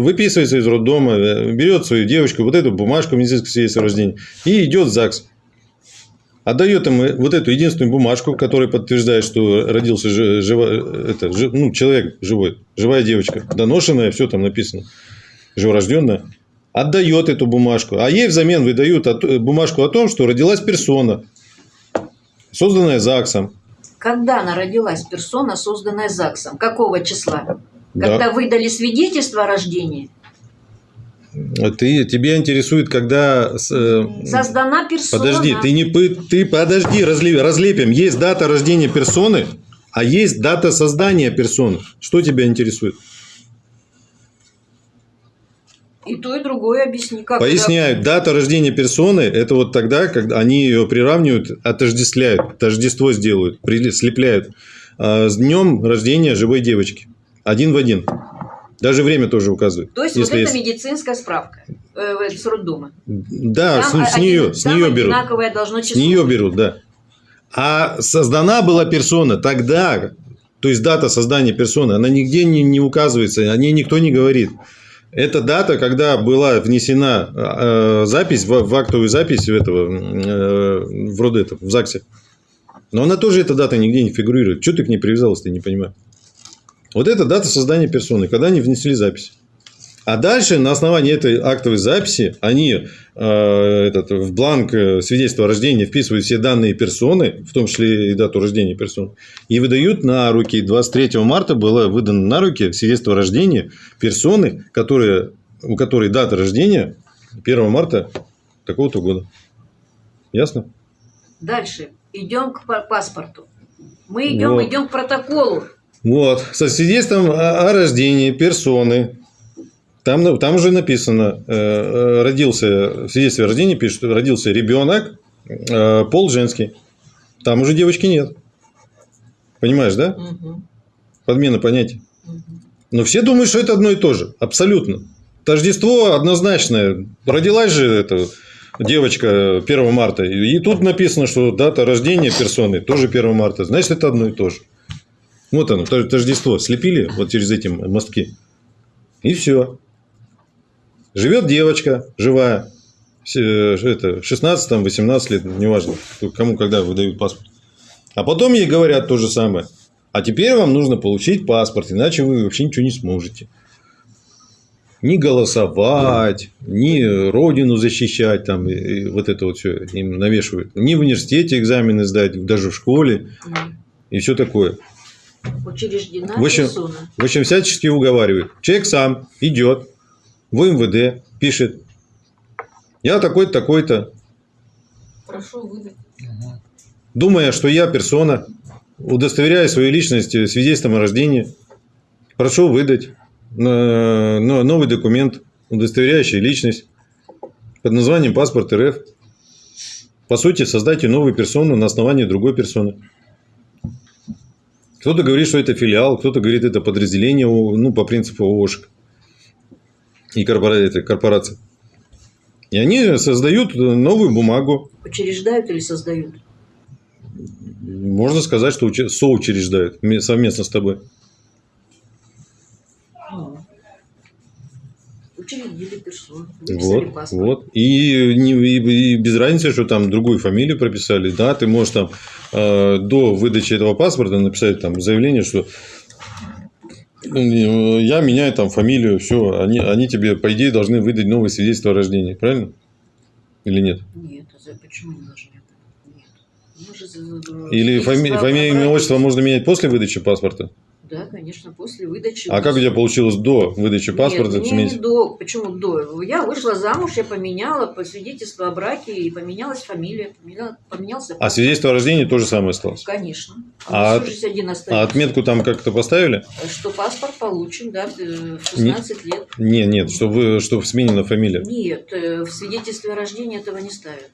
[SPEAKER 1] выписывается из роддома, э, берет свою девочку, вот эту бумажку медицинского свидетельства о рождении, и идет в ЗАГС. Отдает им вот эту единственную бумажку, которая подтверждает, что родился жи- живо- это, ну, человек живой, живая девочка, доношенная, все там написано, живорожденная. Отдает эту бумажку, а ей взамен выдают э, бумажку о том, что родилась персона, созданная ЗАГСом.
[SPEAKER 2] Когда она родилась, персона, созданная ЗАГСом? Какого числа?
[SPEAKER 1] Да.
[SPEAKER 2] Когда выдали свидетельство о рождении?
[SPEAKER 1] Ты, тебя интересует, когда... э,
[SPEAKER 2] Создана персона.
[SPEAKER 1] Подожди, ты не пы- ты подожди, разле- разлепим. Есть дата рождения персоны, а есть дата создания персоны. Что тебя интересует?
[SPEAKER 2] И то, и другое объясни. Как
[SPEAKER 1] Поясняют, дата рождения персоны это вот тогда, когда они ее приравнивают, отождествляют, тождество сделают, слепляют а, с днем рождения живой девочки. Один в один. Даже время тоже указывают.
[SPEAKER 2] То есть
[SPEAKER 1] если
[SPEAKER 2] вот это
[SPEAKER 1] есть.
[SPEAKER 2] медицинская справка э, с роддома.
[SPEAKER 1] Да,
[SPEAKER 2] Там
[SPEAKER 1] с, с
[SPEAKER 2] один-
[SPEAKER 1] нее, с
[SPEAKER 2] там
[SPEAKER 1] нее берут.
[SPEAKER 2] одинаковое должно
[SPEAKER 1] С
[SPEAKER 2] число.
[SPEAKER 1] нее берут, да. А создана была персона тогда, То есть дата создания персоны, она нигде не, не указывается, о ней никто не говорит. Это дата, когда была внесена э, запись в, в актовую запись этого, э, в Родета, в ЗАГСе. Но она тоже, эта дата нигде не фигурирует. Что ты к ней привязалась, ты не понимаю. Вот это дата создания персоны, когда они внесли запись. А дальше на основании этой актовой записи они э, этот, в бланк э, свидетельства о рождении вписывают все данные персоны, в том числе и дату рождения персоны, и выдают на руки. 23 марта было выдано на руки свидетельство о рождении персоны, которые, у которой дата рождения 1 марта такого-то года. Ясно?
[SPEAKER 2] Дальше. Идем к па- паспорту. Мы идем,
[SPEAKER 1] Вот.
[SPEAKER 2] идем к протоколу.
[SPEAKER 1] Вот, со свидетельством о рождении персоны. Там, на- там уже написано, э, э, родился, в свидетельстве о рождении пишет, родился ребенок, э, пол женский. Там уже девочки нет. Понимаешь, да?
[SPEAKER 2] Мгм.
[SPEAKER 1] Подмена понятий.
[SPEAKER 2] Мгм.
[SPEAKER 1] Но все думают, что это одно и то же. Абсолютно. Тождество однозначное. Родилась же эта девочка 1 марта. И тут написано, что дата рождения персоны тоже 1 марта. Значит, это одно и то же. Вот оно, тож- тождество. Слепили вот через эти мостки. И все. Живет девочка живая. Э, Это 16-18 лет, неважно, кому когда выдают паспорт. А потом ей говорят то же самое. А теперь вам нужно получить паспорт, иначе вы вообще ничего не сможете. Ни голосовать, ни родину защищать, там, и- вот это вот все им навешивают. Ни в университете экзамены сдать, даже в школе и все такое.
[SPEAKER 2] Учреждена
[SPEAKER 1] В общем-. В общем, всячески уговаривают. Человек сам идет в МВД, пишет, я такой-то, такой-то,
[SPEAKER 8] Прошу выдать.
[SPEAKER 1] думая, что я персона, удостоверяя свою личность свидетельством о рождении, прошу выдать э, но- новый документ, удостоверяющий личность под названием паспорт РФ. По сути, создайте новую персону на основании другой персоны. Кто-то говорит, что это филиал, кто-то говорит, это подразделение, ну, по принципу ООшек и корпораций. И они создают новую бумагу,
[SPEAKER 2] Учреждают или создают?
[SPEAKER 1] Можно сказать, что соучреждают ме- совместно с тобой.
[SPEAKER 2] Учредили персону. Выписали
[SPEAKER 1] Вот,
[SPEAKER 2] паспорт.
[SPEAKER 1] вот. И, и- и без разницы, что там другую фамилию прописали. Да, ты можешь там э, до выдачи этого паспорта написать там заявление, что я меняю там фамилию, все, они, они тебе, по идее, должны выдать новое свидетельство о рождении, правильно? Или нет?
[SPEAKER 2] Нет, а почему не должны? Нет.
[SPEAKER 1] Или фами- фамилию, имя, отчество можно менять после выдачи паспорта?
[SPEAKER 2] Да, конечно, после выдачи.
[SPEAKER 1] А как у тебя получилось до выдачи паспорта
[SPEAKER 2] Нет,
[SPEAKER 1] сменить?
[SPEAKER 2] не до. Почему до? Я вышла замуж, я поменяла по свидетельству о браке, и поменялась фамилия, поменяла- поменялся
[SPEAKER 1] А свидетельство о рождении то же самое осталось?
[SPEAKER 2] Конечно.
[SPEAKER 1] А
[SPEAKER 2] А,
[SPEAKER 1] от- А отметку там как-то поставили?
[SPEAKER 2] Что паспорт получен, да, э, в 16 лет.
[SPEAKER 1] Не, нет, что, вы, что сменена фамилия.
[SPEAKER 2] Нет, э, в свидетельстве о рождении этого не ставят.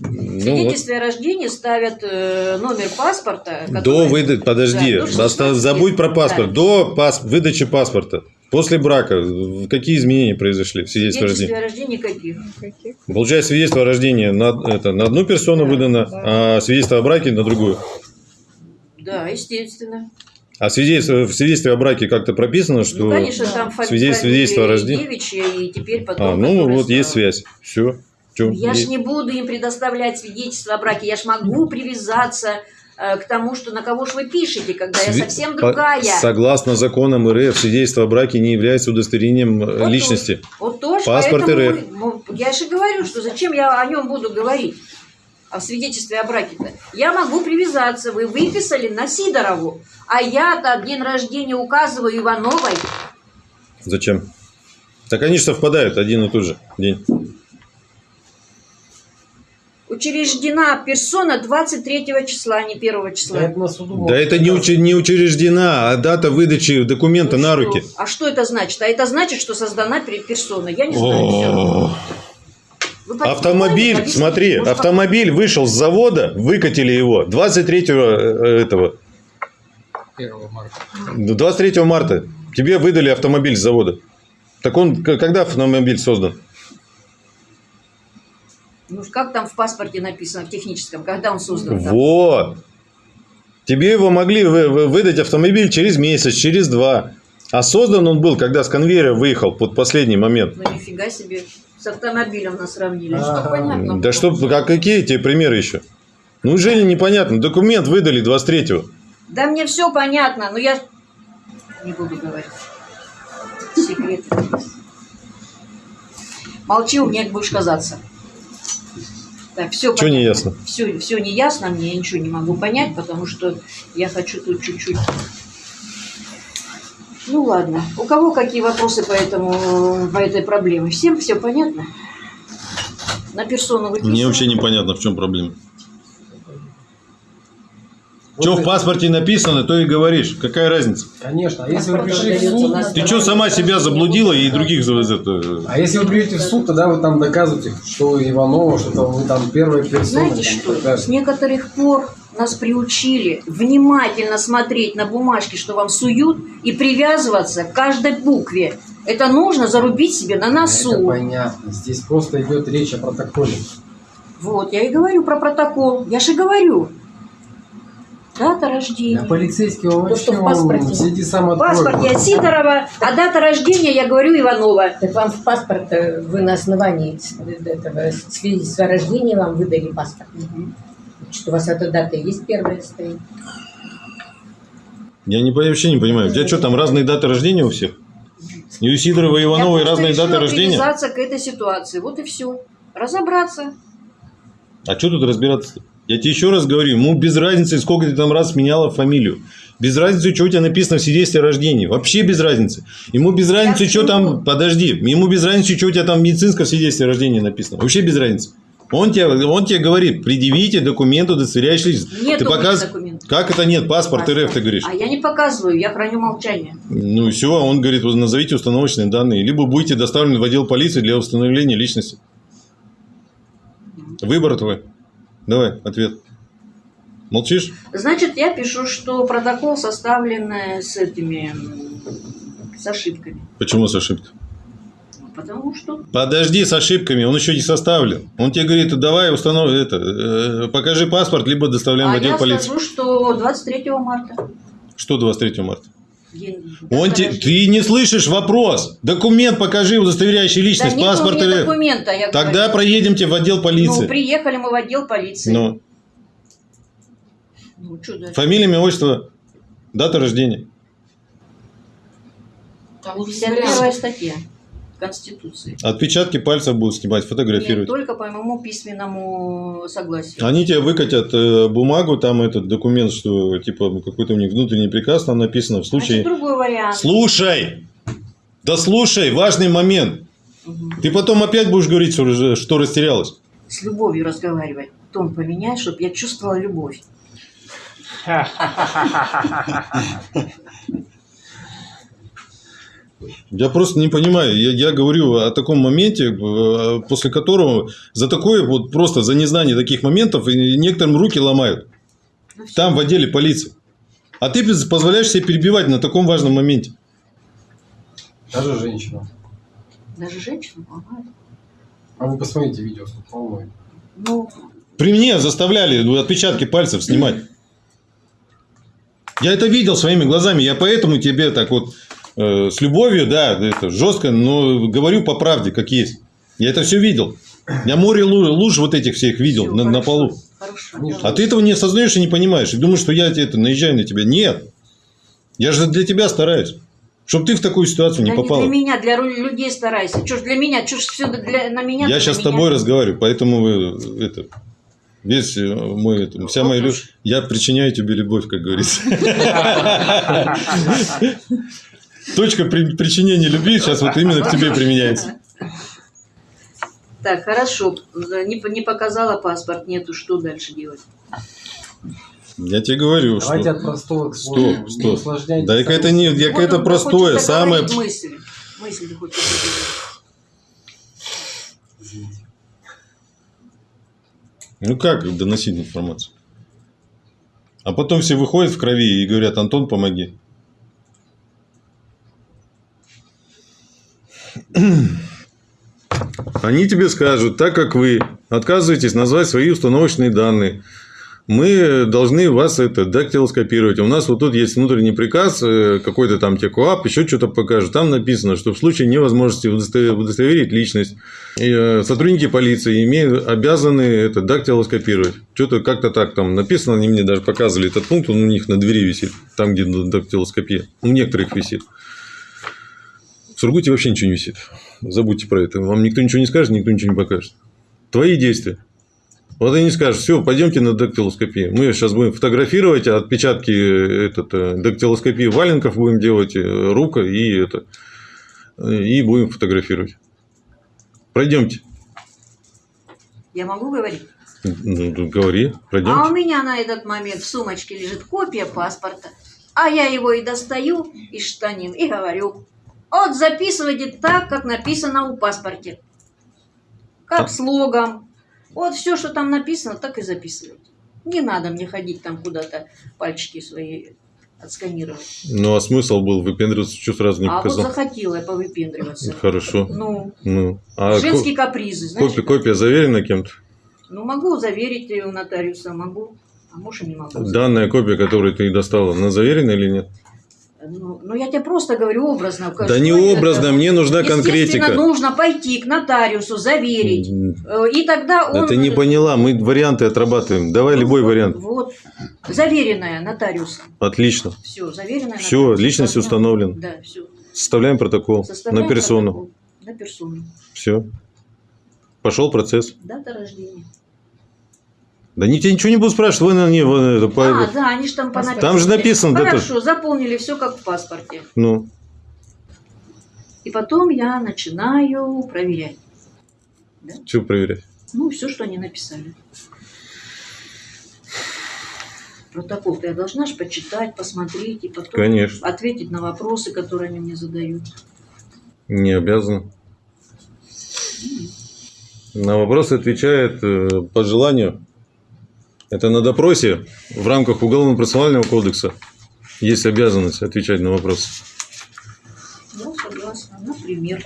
[SPEAKER 1] Ну вот.
[SPEAKER 2] свидетельстве о рождении ставят э, номер паспорта.
[SPEAKER 1] До выдачи, подожди,
[SPEAKER 2] Да, до 16
[SPEAKER 1] оста- забудь про паспорт.
[SPEAKER 2] Да.
[SPEAKER 1] До пас- выдачи паспорта. После брака какие изменения произошли в свидетельстве о
[SPEAKER 2] свидетельстве
[SPEAKER 1] рождении?
[SPEAKER 2] о рождении каких?
[SPEAKER 1] Получается, свидетельство о рождении на, это, на одну персону
[SPEAKER 2] Да,
[SPEAKER 1] выдано,
[SPEAKER 3] да.
[SPEAKER 1] а свидетельство о браке на другую.
[SPEAKER 2] Да, естественно.
[SPEAKER 1] А свидетельство, в свидетельстве о браке как-то прописано, что...
[SPEAKER 2] Ну, конечно, там
[SPEAKER 1] свидетельство- свидетельство о рождении.
[SPEAKER 2] девичья, и теперь потом...
[SPEAKER 1] а, ну вот есть
[SPEAKER 2] стала.
[SPEAKER 1] связь. Все. Чё,
[SPEAKER 2] Я ж
[SPEAKER 1] есть.
[SPEAKER 2] не буду им предоставлять свидетельство о браке, я ж могу привязаться э, к тому, что на кого ж вы пишете, когда я
[SPEAKER 1] Сви-
[SPEAKER 2] совсем
[SPEAKER 1] по-
[SPEAKER 2] другая.
[SPEAKER 1] Согласно законам РФ, свидетельство о браке не является удостоверением э,
[SPEAKER 2] Вот
[SPEAKER 1] личности.
[SPEAKER 2] Вот тоже,
[SPEAKER 1] Паспорт РФ.
[SPEAKER 2] мы- я же говорю, что зачем я о нем буду говорить, о свидетельстве о браке-то. Я могу привязаться, вы выписали на Сидорову, а я-то день рождения указываю Ивановой.
[SPEAKER 1] Зачем? Так они же совпадают один и тот же день.
[SPEAKER 2] Учреждена персона 23 числа, а не 1 числа.
[SPEAKER 9] Да это на суду.
[SPEAKER 1] Да это не, уче- не учреждена, а дата выдачи документа
[SPEAKER 2] Ну
[SPEAKER 1] на
[SPEAKER 2] что?
[SPEAKER 1] руки.
[SPEAKER 2] А что это значит? А это значит, что создана пер- персона. Я не знаю.
[SPEAKER 1] О,
[SPEAKER 2] Вы понимаете,
[SPEAKER 1] Автомобиль, смотри,
[SPEAKER 2] может,
[SPEAKER 1] автомобиль вышел с завода, выкатили его 23 э, этого,
[SPEAKER 5] 1 марта.
[SPEAKER 1] 23 марта. Тебе выдали автомобиль с завода. Так он, когда автомобиль создан?
[SPEAKER 2] Ну, как там в паспорте написано, в техническом, когда он создан? там?
[SPEAKER 1] Вот. Тебе его могли вы- вы- выдать автомобиль через месяц, через два. А создан он был, когда с конвейера выехал под последний момент.
[SPEAKER 2] Ну нифига себе. С автомобилем нас сравнили.
[SPEAKER 9] Ага.
[SPEAKER 2] Что понятно.
[SPEAKER 1] Да что, а какие тебе примеры еще? Ну, неужели непонятно? Документ выдали 23-го.
[SPEAKER 2] Да мне все понятно, но я не буду говорить. Секрет. Молчи, у меня будешь казаться. Так, все
[SPEAKER 1] Чё не ясно?
[SPEAKER 2] Все, все не ясно, мне я ничего не могу понять, потому что я хочу тут чуть-чуть. Ну ладно. У кого какие вопросы по этому, по этой проблеме? Всем все понятно? На персону выписываем?
[SPEAKER 1] Мне вообще непонятно, в чем проблема.
[SPEAKER 9] Вот
[SPEAKER 1] Что в
[SPEAKER 9] это-
[SPEAKER 1] паспорте написано, то и говоришь. Какая разница?
[SPEAKER 9] Конечно. А если вы пришли в суд,
[SPEAKER 1] Ты что, сама себя заблудила и других это...
[SPEAKER 9] а если вы придете в суд, тогда вы там доказываете, что Иванова, что вы там первая персона.
[SPEAKER 2] Знаете что? С некоторых пор нас приучили внимательно смотреть на бумажки, что вам суют, и привязываться к каждой букве. Это нужно зарубить себе на
[SPEAKER 9] Это
[SPEAKER 2] носу.
[SPEAKER 9] понятно. Здесь просто идет речь о протоколе.
[SPEAKER 2] Вот, я и говорю про протокол. Я же говорю. Дата рождения.
[SPEAKER 9] А полицейский он вообще
[SPEAKER 8] в паспорте.
[SPEAKER 9] он сиди сам
[SPEAKER 2] В паспорте Сидорова, а дата рождения, я говорю, Иванова.
[SPEAKER 8] Так вам в паспорт э, вы на основании с- этого свидетельства о рождении вам выдали паспорт. Что у вас эта дата есть первая стоит.
[SPEAKER 1] Я не, вообще не понимаю. У тебя что, там разные даты рождения у всех? И у Сидорова и Ивановой
[SPEAKER 2] я просто
[SPEAKER 1] разные даты рождения?
[SPEAKER 2] привязаться к этой ситуации. Вот и все. Разобраться.
[SPEAKER 1] А что тут разбираться? Я тебе еще раз говорю, ему без разницы, сколько ты там раз меняла фамилию. Без разницы, что у тебя написано в свидетельстве о рождении. Вообще без разницы. Ему без разницы, что там... Подожди. Ему без разницы, что у тебя там в медицинском свидетельстве о рождении написано. Вообще без разницы. Он тебе, он тебе говорит, предъявите документ, удостоверяющий личность.
[SPEAKER 2] Нет
[SPEAKER 1] ты показ...
[SPEAKER 2] документов.
[SPEAKER 1] Как это нет? Паспорт РФ, ты говоришь.
[SPEAKER 2] А я не показываю, я храню молчание.
[SPEAKER 1] Ну и все, он говорит, вот назовите установочные данные, либо будете доставлены в отдел полиции для установления личности. Выбор твой. Давай, ответ. Молчишь?
[SPEAKER 2] Значит, я пишу, что протокол составлен с этими, с ошибками.
[SPEAKER 1] Почему с ошибкой?
[SPEAKER 2] Потому что
[SPEAKER 1] Подожди с ошибками, он еще не составлен. Он тебе говорит, давай установ... это, э, покажи паспорт, либо доставляем в
[SPEAKER 2] а
[SPEAKER 1] отдел
[SPEAKER 2] я
[SPEAKER 1] полиции.
[SPEAKER 2] скажу, что 23 марта.
[SPEAKER 1] Что 23 марта? Он те-. Ты не слышишь вопрос. Документ покажи, удостоверяющий
[SPEAKER 2] Да
[SPEAKER 1] личность,
[SPEAKER 2] нет у
[SPEAKER 1] паспорт
[SPEAKER 2] меня
[SPEAKER 1] РФ.
[SPEAKER 2] документа, я
[SPEAKER 1] Тогда
[SPEAKER 2] говорю.
[SPEAKER 1] проедемте в отдел
[SPEAKER 2] Ну,
[SPEAKER 1] полиции.
[SPEAKER 2] приехали мы в отдел полиции.
[SPEAKER 1] Ну,
[SPEAKER 2] Ну,
[SPEAKER 1] фамилия, имя, отчество, дата рождения.
[SPEAKER 8] Там уже
[SPEAKER 2] 51 статья Конституции.
[SPEAKER 1] Отпечатки пальцев будут снимать,
[SPEAKER 2] Нет,
[SPEAKER 1] фотографировать.
[SPEAKER 2] только по моему письменному согласию.
[SPEAKER 1] Они тебе выкатят э, бумагу, там этот документ, что типа какой-то у них внутренний приказ, там написано в
[SPEAKER 2] Значит,
[SPEAKER 1] случае...
[SPEAKER 2] другой вариант.
[SPEAKER 1] Слушай! Да слушай, важный момент.
[SPEAKER 2] Мгм.
[SPEAKER 1] Ты потом опять будешь говорить, что растерялась.
[SPEAKER 2] С любовью разговаривать. Тон поменяй, чтобы я чувствовала любовь.
[SPEAKER 1] Я просто не понимаю. Я, я говорю о таком моменте, э, после которого за такое вот просто за незнание таких моментов некоторым руки ломают.
[SPEAKER 2] Ну.
[SPEAKER 1] Там в отделе полиции. А ты позволяешь себе перебивать на таком важном моменте.
[SPEAKER 9] Даже женщина.
[SPEAKER 2] Даже женщину ломают.
[SPEAKER 9] А вы посмотрите видео, сколько волнует.
[SPEAKER 2] Ну,
[SPEAKER 1] При мне заставляли ну, отпечатки пальцев снимать. Я это видел своими глазами. Я поэтому тебе так вот э, с любовью, да, это жестко, но говорю по правде, как есть. Я это все видел. Я море лу- луж вот этих всех видел
[SPEAKER 2] всё,
[SPEAKER 1] на, на
[SPEAKER 2] хорошо,
[SPEAKER 1] полу.
[SPEAKER 2] Хорошо.
[SPEAKER 9] Они
[SPEAKER 1] А ты этого не осознаешь и не понимаешь. И думаешь, что я это наезжаю на тебя. Нет. Я же для тебя стараюсь. Чтобы ты в такую ситуацию не
[SPEAKER 2] Да
[SPEAKER 1] попала.
[SPEAKER 2] для меня, для людей старайся. Ж для меня, чё ж все для, на меня?
[SPEAKER 1] Я сейчас
[SPEAKER 2] на
[SPEAKER 1] с тобой
[SPEAKER 2] меня.
[SPEAKER 1] разговариваю, поэтому вы, это, весь э, мой, это, вся моя любовь, я причиняю тебе любовь, как говорится. Точка при- причинения любви сейчас вот именно к тебе применяется.
[SPEAKER 2] Так, хорошо. Не, не показала паспорт, нету, что дальше делать?
[SPEAKER 1] Я тебе говорю,
[SPEAKER 9] Давайте
[SPEAKER 1] что...
[SPEAKER 9] от простого к
[SPEAKER 1] Стоп, стоп. Да это не, я
[SPEAKER 2] Вот
[SPEAKER 1] это простое, самое...
[SPEAKER 2] Мысль. Мысль ты хочешь.
[SPEAKER 1] Ну как доносить информацию? А потом все выходят в крови и говорят, Антон, помоги. Они тебе скажут, так как вы отказываетесь назвать свои установочные данные, мы должны вас это дактилоскопировать. У нас вот тут есть внутренний приказ, э, какой-то там текуап, еще что-то покажет. Там написано, что в случае невозможности удосто- удостоверить личность, э, сотрудники полиции имеют обязаны это дактилоскопировать. Что-то как-то так там написано, они мне даже показывали этот пункт, он у них на двери висит, там, где дактилоскопия. У некоторых висит. Сургуте вообще ничего не висит. Забудьте про это. Вам никто ничего не скажет, никто ничего не покажет. Твои действия. Вот они скажут, все, пойдемте на дактилоскопию. Мы сейчас будем фотографировать отпечатки э, этот, э, дактилоскопии валенков будем делать, э, рука и это. И будем фотографировать. Пройдемте.
[SPEAKER 2] Я могу говорить?
[SPEAKER 1] Ну, ну, говори,
[SPEAKER 2] А у
[SPEAKER 1] пройдемте.
[SPEAKER 2] меня на этот момент в сумочке лежит копия паспорта, а я его и достаю из штанин и говорю, вот записывайте так, как написано у паспорте. Как слогом. Вот все, что там написано, так и записывайте. Не надо мне ходить там куда-то пальчики свои отсканировать.
[SPEAKER 1] Ну, а смысл был выпендриваться, что сразу не
[SPEAKER 2] а вот
[SPEAKER 1] показал?
[SPEAKER 2] захотела я повыпендриваться.
[SPEAKER 1] Хорошо.
[SPEAKER 2] Ну,
[SPEAKER 1] Ну, а
[SPEAKER 2] женские
[SPEAKER 1] ко-
[SPEAKER 2] капризы, знаешь.
[SPEAKER 1] копия, копия заверена кем-то?
[SPEAKER 2] Ну, могу заверить ее у нотариуса, могу, а может и не могу.
[SPEAKER 1] Данная копия, которую ты достала, она заверена или нет?
[SPEAKER 2] Ну, ну, я тебе просто говорю образно.
[SPEAKER 1] Да
[SPEAKER 2] что
[SPEAKER 1] не
[SPEAKER 2] это?
[SPEAKER 1] образно, мне нужна конкретика.
[SPEAKER 2] нужно пойти к нотариусу, заверить. Э, И тогда
[SPEAKER 1] Да
[SPEAKER 2] он...
[SPEAKER 1] ты не поняла, мы варианты отрабатываем. Давай любой вариант.
[SPEAKER 2] Вот. Заверенная нотариусом.
[SPEAKER 1] Отлично.
[SPEAKER 2] Все, заверенная
[SPEAKER 1] Все,
[SPEAKER 2] нотариусом.
[SPEAKER 1] личность
[SPEAKER 2] Да,
[SPEAKER 1] установлена.
[SPEAKER 2] Да, все.
[SPEAKER 1] Составляем протокол
[SPEAKER 2] Составляем
[SPEAKER 1] на персону.
[SPEAKER 2] протокол. На персону.
[SPEAKER 1] Все. Пошел процесс.
[SPEAKER 2] Дата рождения.
[SPEAKER 1] Да не, тебе ничего не буду спрашивать. Вы на не, вы это, по-
[SPEAKER 2] А, да, они же там понаписали.
[SPEAKER 1] Там же написано.
[SPEAKER 2] Хорошо, заполнили все как в паспорте.
[SPEAKER 1] Ну,
[SPEAKER 2] И потом я начинаю проверять.
[SPEAKER 1] что проверять?
[SPEAKER 2] Ну, все, что они написали. Протокол-то я должна же почитать, посмотреть и потом
[SPEAKER 1] Конечно.
[SPEAKER 2] ответить на вопросы, которые они мне задают.
[SPEAKER 1] Не обязан. На вопросы отвечает э, по желанию. Это на допросе в рамках Уголовно-процессуального кодекса есть обязанность отвечать на вопросы.
[SPEAKER 2] Я согласна. Например.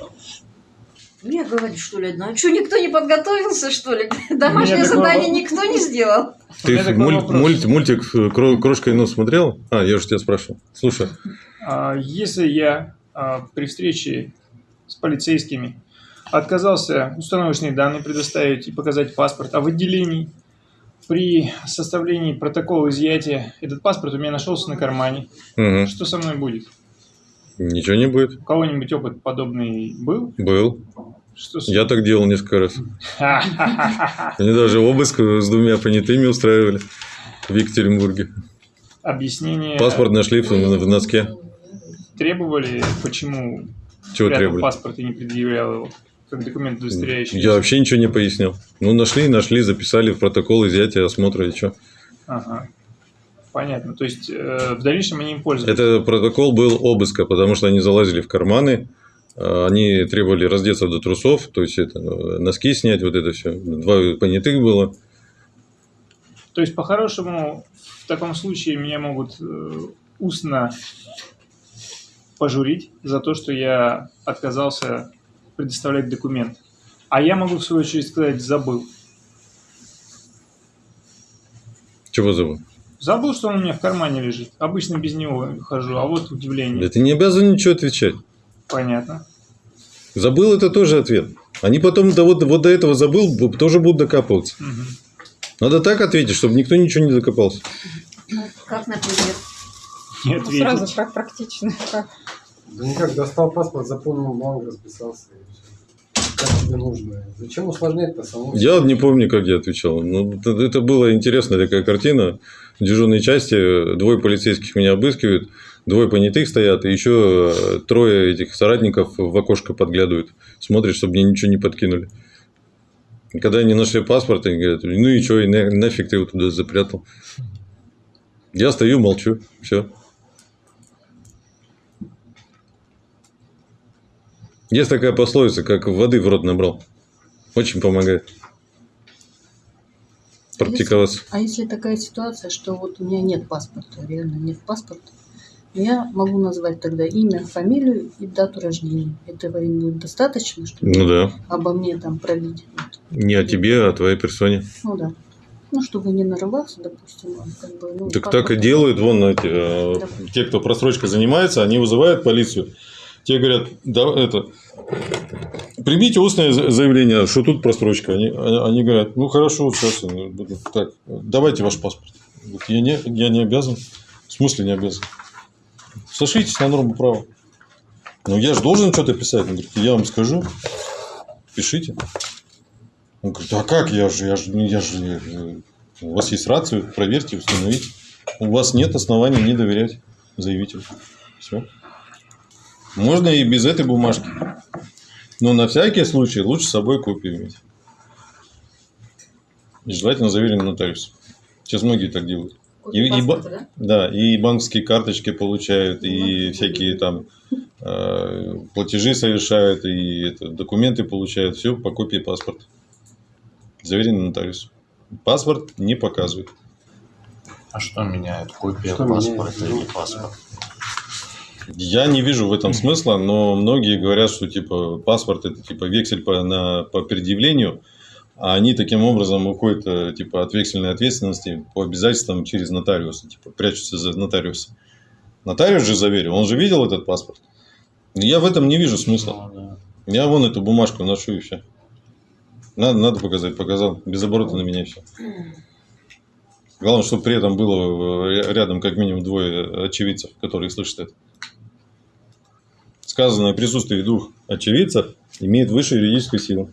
[SPEAKER 2] Мне говорит, что ли, одна. Что, никто не подготовился, что ли? Домашнее задание
[SPEAKER 5] вопрос.
[SPEAKER 2] никто не сделал.
[SPEAKER 1] Ты муль- мульт- мультик «Кро- «Крошка и нос» смотрел? А, я же тебя спрашивал. Слушай,
[SPEAKER 5] А, Если я а, при встрече с полицейскими отказался установочные данные предоставить и показать паспорт, а в отделении при составлении протокола изъятия этот паспорт у меня нашелся на кармане,
[SPEAKER 1] Мгм.
[SPEAKER 5] что со мной будет?
[SPEAKER 1] ничего не будет.
[SPEAKER 5] У кого-нибудь опыт подобный был?
[SPEAKER 1] Был.
[SPEAKER 5] Что с-
[SPEAKER 1] Я так делал несколько раз. Они даже обыск с двумя понятыми устраивали в Екатеринбурге.
[SPEAKER 5] Объяснение
[SPEAKER 1] Паспорт нашли в, в носке.
[SPEAKER 5] требовали, почему
[SPEAKER 1] Чего требовали?
[SPEAKER 5] паспорт и не предъявлял его как документ удостоверяющий.
[SPEAKER 1] Я вообще ничего не пояснил. Ну, нашли, нашли, записали в протокол изъятия осмотра и что.
[SPEAKER 5] Ага. Понятно. То есть э, в дальнейшем они им пользуются.
[SPEAKER 1] Это протокол был обыска, потому что они залазили в карманы, э, они требовали раздеться до трусов, то есть это, э, носки снять, вот это все. Два понятых было.
[SPEAKER 5] То есть, по-хорошему, в таком случае меня могут э, устно пожурить за то, что я отказался предоставлять документ. А я могу, в свою очередь, сказать, забыл.
[SPEAKER 1] Чего забыл?
[SPEAKER 5] Забыл, что он у меня в кармане лежит. Обычно без него хожу, а вот удивление.
[SPEAKER 1] Да ты не обязан ничего отвечать.
[SPEAKER 5] Понятно.
[SPEAKER 1] Забыл это тоже ответ. Они потом до, вот, вот до этого забыл, тоже будут докапываться.
[SPEAKER 5] Мгм.
[SPEAKER 1] Надо так ответить, чтобы никто ничего не докопался.
[SPEAKER 2] Ну, как, например.
[SPEAKER 5] Не
[SPEAKER 3] Ну, Сразу как практично. Как.
[SPEAKER 9] Да никак, достал паспорт, заполнил бланк, расписался. Как тебе нужно? Зачем усложнять-то самому?
[SPEAKER 1] Я не помню, как я отвечал. Ну, это, была интересная такая картина. В дежурной части двое полицейских меня обыскивают, двое понятых стоят, и еще э, трое этих соратников в окошко подглядывают. Смотрят, чтобы мне ничего не подкинули. И Когда они нашли паспорт, они говорят, ну и что, и на- нафиг ты его туда запрятал. Я стою, молчу, все. Есть такая пословица, как воды в рот набрал. Очень помогает практиковаться.
[SPEAKER 10] А если такая ситуация, что вот у меня нет паспорта, реально нет паспорта, я могу назвать тогда имя, фамилию и дату рождения. Этого им будет достаточно, чтобы
[SPEAKER 1] Ну да.
[SPEAKER 10] обо мне там пролить. Вот.
[SPEAKER 1] Не о тебе, а о твоей персоне.
[SPEAKER 10] Ну да. Ну, чтобы не нарываться, допустим, он как бы... Ну,
[SPEAKER 1] Так так и делают, вон эти, э,
[SPEAKER 10] Да.
[SPEAKER 1] те, кто просрочкой занимается, они вызывают полицию. Те говорят, да, это, примите устное за- заявление, что тут просрочка. Они, они говорят, ну хорошо, сейчас, так, давайте ваш паспорт. Я не, я не обязан. В смысле не обязан? Сошлитесь на норму права. Ну я же должен что-то писать. Он говорит, я вам скажу, пишите. Он говорит, а как я же, я же, ну, я же, у вас есть рацию, проверьте, установите. У вас нет оснований не доверять заявителю. Все. Можно и без этой бумажки. Но на всякий случай лучше с собой копию иметь. И желательно заверенный нотариус. Сейчас многие так делают. И, и
[SPEAKER 4] Паспорта, да?
[SPEAKER 1] да, и банковские карточки получают, и всякие там э, платежи совершают, и это, документы получают. Все по копии паспорта. Заверенный нотариус. Паспорт не показывает.
[SPEAKER 6] А что меняет? Копия
[SPEAKER 9] Что
[SPEAKER 6] паспорта
[SPEAKER 9] меняет?
[SPEAKER 6] или паспорт?
[SPEAKER 1] Я не вижу в этом смысла, но многие говорят, что типа паспорт это типа вексель по, на, по предъявлению, а они таким образом уходят э, типа от вексельной ответственности по обязательствам через нотариуса, типа прячутся за нотариуса. Нотариус же заверил, он же видел этот паспорт. Я в этом не вижу смысла.
[SPEAKER 6] Ну, да.
[SPEAKER 1] Я вон эту бумажку ношу и все. Надо, надо показать, показал. Без оборота на меня все. Главное, чтобы при этом было э, рядом как минимум двое очевидцев, которые слышат это. Сказанное присутствие двух очевидцев имеет высшую юридическую силу.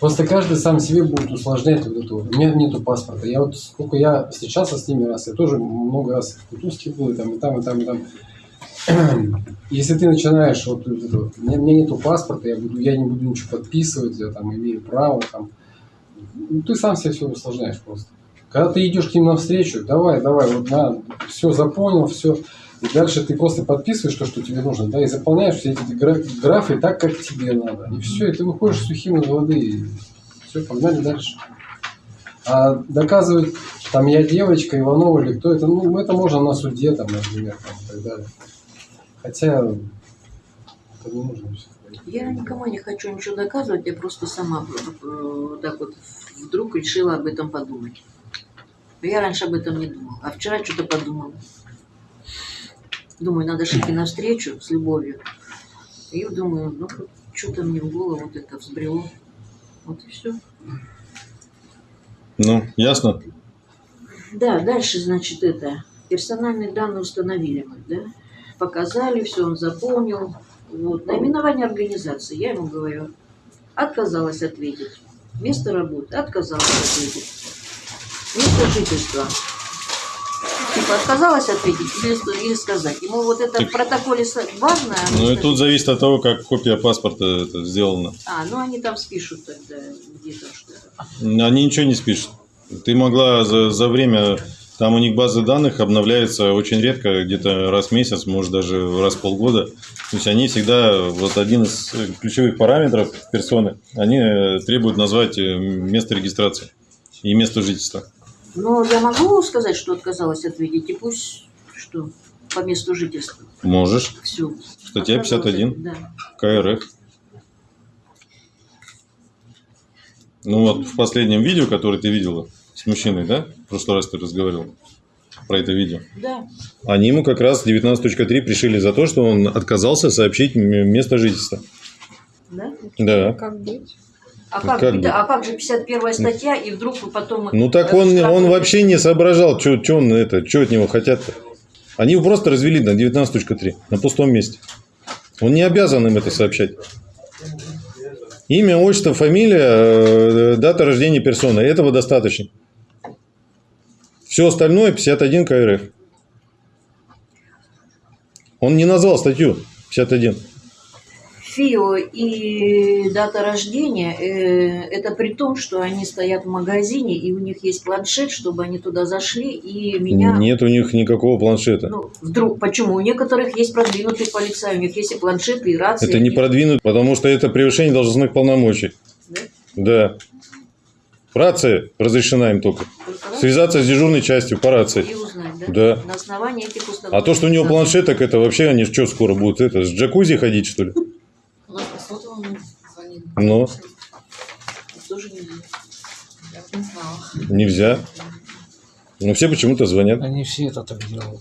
[SPEAKER 9] Просто каждый сам себе будет усложнять вот это. У меня нету паспорта. Я вот сколько я встречался с ними раз, я тоже много раз в Кутузке был, и там, и там, и там, и там. Если ты начинаешь вот, вот вот, у меня, у меня нету паспорта, я, буду, я не буду ничего подписывать, я там имею право, там. Ну, ты сам себе все усложняешь просто. Когда ты идешь к ним навстречу, давай, давай, вот на, все запомнил, все. И дальше ты просто подписываешь то, что тебе нужно, да, и заполняешь все эти гра- графы так, как тебе надо. И все, и ты выходишь сухим из воды, и все, погнали дальше. А доказывать, там, я девочка, Иванова или кто это, ну, это можно на суде, там, например, там, и так далее. Хотя, это не нужно все.
[SPEAKER 2] Я никому не хочу ничего доказывать, я просто сама э, так вот вдруг решила об этом подумать. Я раньше об этом не думала, а вчера что-то подумала. Думаю, надо же идти навстречу с любовью. И думаю, ну что-то мне в голову вот это взбрело. Вот и все.
[SPEAKER 1] Ну, ясно?
[SPEAKER 2] Да, дальше, значит, это персональные данные установили мы, да? Показали, все он заполнил. Вот. Наименование организации, я ему говорю, отказалась ответить. Место работы, отказалась ответить. Место жительства. Типа отказалась ответить или, или сказать. Ему вот это в протоколе важно. а
[SPEAKER 1] Ну и тут зависит от того, как копия паспорта это сделана.
[SPEAKER 2] А, ну они там спишут тогда где-то что-то.
[SPEAKER 1] Они ничего не спишут. Ты могла за, за время, там у них базы данных обновляется очень редко, где-то раз в месяц, может даже раз в полгода. То есть они всегда, вот один из ключевых параметров персоны, они э, требуют назвать э, место регистрации и место жительства.
[SPEAKER 2] Но я могу сказать, что отказалась ответить, и пусть что по месту жительства.
[SPEAKER 1] Можешь.
[SPEAKER 2] Все.
[SPEAKER 1] Статья 51
[SPEAKER 2] Да.
[SPEAKER 1] КРФ. Ну вот в последнем видео, которое ты видела с мужчиной, да? В прошлый раз ты разговаривал про это видео.
[SPEAKER 2] Да.
[SPEAKER 1] Они ему как раз 19.3 пришили за то, что он отказался сообщить место жительства.
[SPEAKER 2] Да?
[SPEAKER 1] Да.
[SPEAKER 3] Как быть?
[SPEAKER 2] А
[SPEAKER 1] Ну,
[SPEAKER 2] как,
[SPEAKER 1] как бы.
[SPEAKER 2] а как же 51 статья, и вдруг вы потом...
[SPEAKER 1] Ну так он,
[SPEAKER 2] штраф-
[SPEAKER 1] он вообще не соображал, что он это, что от него хотят-то. Они его просто развели на 19.3, на пустом месте. Он не обязан им это сообщать. Имя, отчество, фамилия, э, дата рождения персоны. Этого достаточно. Все остальное 51 КРФ. Он не назвал статью 51.
[SPEAKER 2] ФИО и дата рождения, э, это при том, что они стоят в магазине, и у них есть планшет, чтобы они туда зашли, и меня...
[SPEAKER 1] Нет у них никакого планшета.
[SPEAKER 2] Ну, вдруг, почему? У некоторых есть продвинутые полицаи, у них есть и планшеты, и рации.
[SPEAKER 1] Это не
[SPEAKER 2] они-
[SPEAKER 1] продвинут, потому что это превышение должностных полномочий.
[SPEAKER 2] Да?
[SPEAKER 1] Да. Рация разрешена им только.
[SPEAKER 2] Только
[SPEAKER 1] Связаться с дежурной частью по рации.
[SPEAKER 2] И узнать, да?
[SPEAKER 1] Да.
[SPEAKER 2] На основании этих
[SPEAKER 1] А
[SPEAKER 2] установлений.
[SPEAKER 1] то, что у него планшет, так это вообще они что скоро будут? Это с джакузи ходить, что ли?
[SPEAKER 10] Сотовому звонили.
[SPEAKER 1] Ну.
[SPEAKER 2] Тоже не знаю.
[SPEAKER 10] Не знала.
[SPEAKER 1] Нельзя. Но все почему-то звонят.
[SPEAKER 6] Они все это так делают.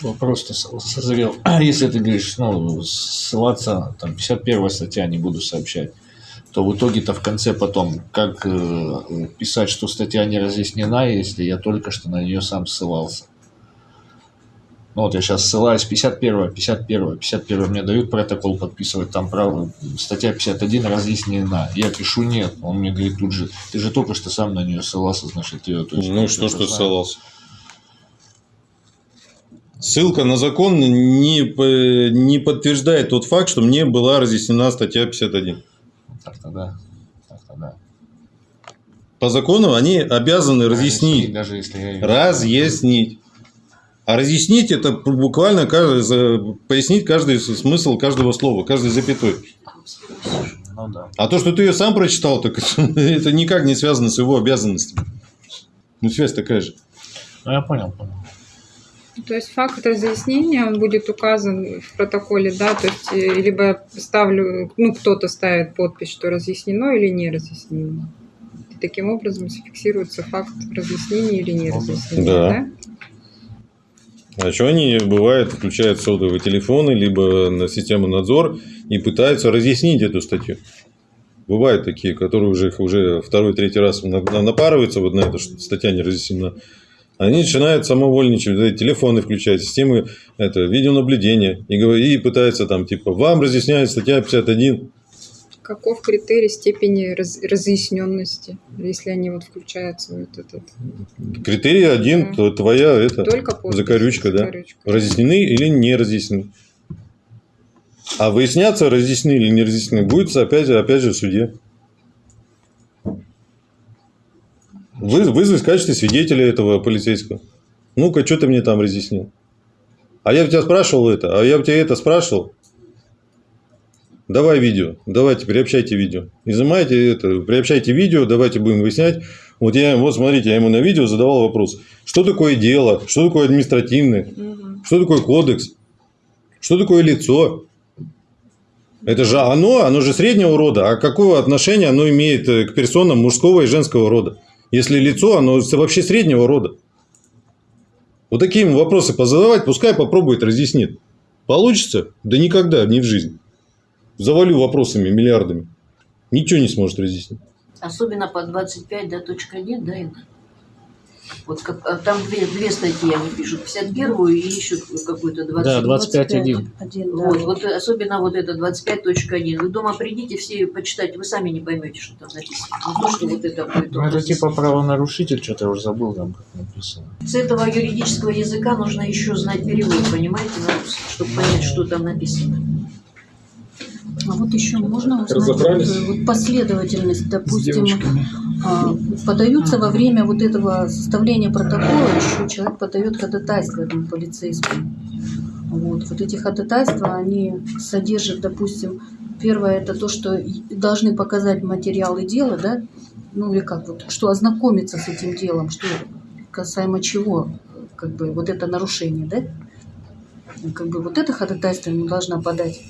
[SPEAKER 6] Вопрос-то со- созрел. Если ты говоришь, ну, ссылаться, там, 51 статья не буду сообщать, то в итоге-то в конце потом, как э, писать, что статья не разъяснена, если я только что на нее сам ссылался. Ну вот я сейчас ссылаюсь 51, 51, 51 мне дают протокол подписывать, там право, статья 51 разъяснена. Я пишу нет, он мне говорит тут же, ты же только что сам на нее ссылался, значит, ее точно
[SPEAKER 1] Ну и что, что ссылался? Ссылка на закон не, не подтверждает тот факт, что мне была разъяснена статья 51.
[SPEAKER 6] Так-то да. Так-то да.
[SPEAKER 1] По закону они обязаны разъяснить.
[SPEAKER 6] Даже если я
[SPEAKER 1] Разъяснить. А разъяснить это буквально каждый, пояснить каждый смысл каждого слова, каждой запятой.
[SPEAKER 6] Ну да.
[SPEAKER 1] А то, что ты ее сам прочитал, так это никак не связано с его обязанностями. Ну, связь такая же.
[SPEAKER 6] Ну я понял, понял.
[SPEAKER 3] То есть факт разъяснения, он будет указан в протоколе, да, то есть э, либо я ставлю, ну, кто-то ставит подпись, что разъяснено или не разъяснено. И таким образом зафиксируется факт разъяснения или не разъяснения,
[SPEAKER 1] Да.
[SPEAKER 3] да?
[SPEAKER 1] А что они, бывает, включают сотовые телефоны, либо на систему надзор и пытаются разъяснить эту статью. Бывают такие, которые уже, уже второй, третий раз на- на- напарываются вот на это, что статья не разъяснена. Они начинают самовольничать, телефоны включать, системы это, видеонаблюдения и, и пытаются там, типа, вам разъясняет статья 51.
[SPEAKER 3] Каков критерий степени раз- разъясненности, если они вот включаются в вот этот?
[SPEAKER 1] Критерий один, то твоя это,
[SPEAKER 3] Только подпись,
[SPEAKER 1] закорючка, да.
[SPEAKER 3] закорючка.
[SPEAKER 1] Разъяснены или не разъяснены. А выясняться, разъяснены или не разъяснены, будет опять, опять же в суде. Вы, вызвать в качестве свидетеля этого полицейского. Ну-ка, что ты мне там разъяснил? А я у тебя спрашивал это, а я у тебя это спрашивал. Давай видео, давайте, приобщайте видео. Изымайте это, приобщайте видео, давайте будем выяснять. Вот я, вот смотрите, я ему на видео задавал вопрос. Что такое дело? Что такое административное?
[SPEAKER 3] Мгм.
[SPEAKER 1] Что такое кодекс? Что такое лицо? Это же оно, оно же среднего рода. А какого отношения оно имеет э, к персонам мужского и женского рода? Если лицо, оно вообще среднего рода. Вот такие вопросы позадавать, пускай попробует, разъяснит. Получится? Да никогда, не в жизни. Завалю вопросами, миллиардами. Ничего не сможет разъяснить.
[SPEAKER 2] Особенно по 25, да, точка нет, да, Инна? Вот как, а там две, две статьи они пишут, 51 и еще какую-то 20.
[SPEAKER 6] Да, 25.1.
[SPEAKER 10] Один, да.
[SPEAKER 2] Вот, вот особенно вот это 25.1. Вы дома придите, все почитайте, вы сами не поймете, что там написано. Не то, что вот это.
[SPEAKER 6] Ну это типа правонарушитель, что-то я уже забыл там, как написано.
[SPEAKER 2] С этого юридического языка нужно еще знать перевод, понимаете, на русский, чтобы понять, что там написано.
[SPEAKER 10] А вот еще можно узнать
[SPEAKER 9] Разобрались?
[SPEAKER 10] вот, последовательность, допустим, а, подаются во время вот этого составления протокола, еще человек подает ходатайство этому полицейскому. Вот, вот эти ходатайства, они содержат, допустим, первое это то, что должны показать материалы дела, да, ну или как вот, что ознакомиться с этим делом, что касаемо чего, как бы вот это нарушение, да, как бы вот это ходатайство ему должна подать,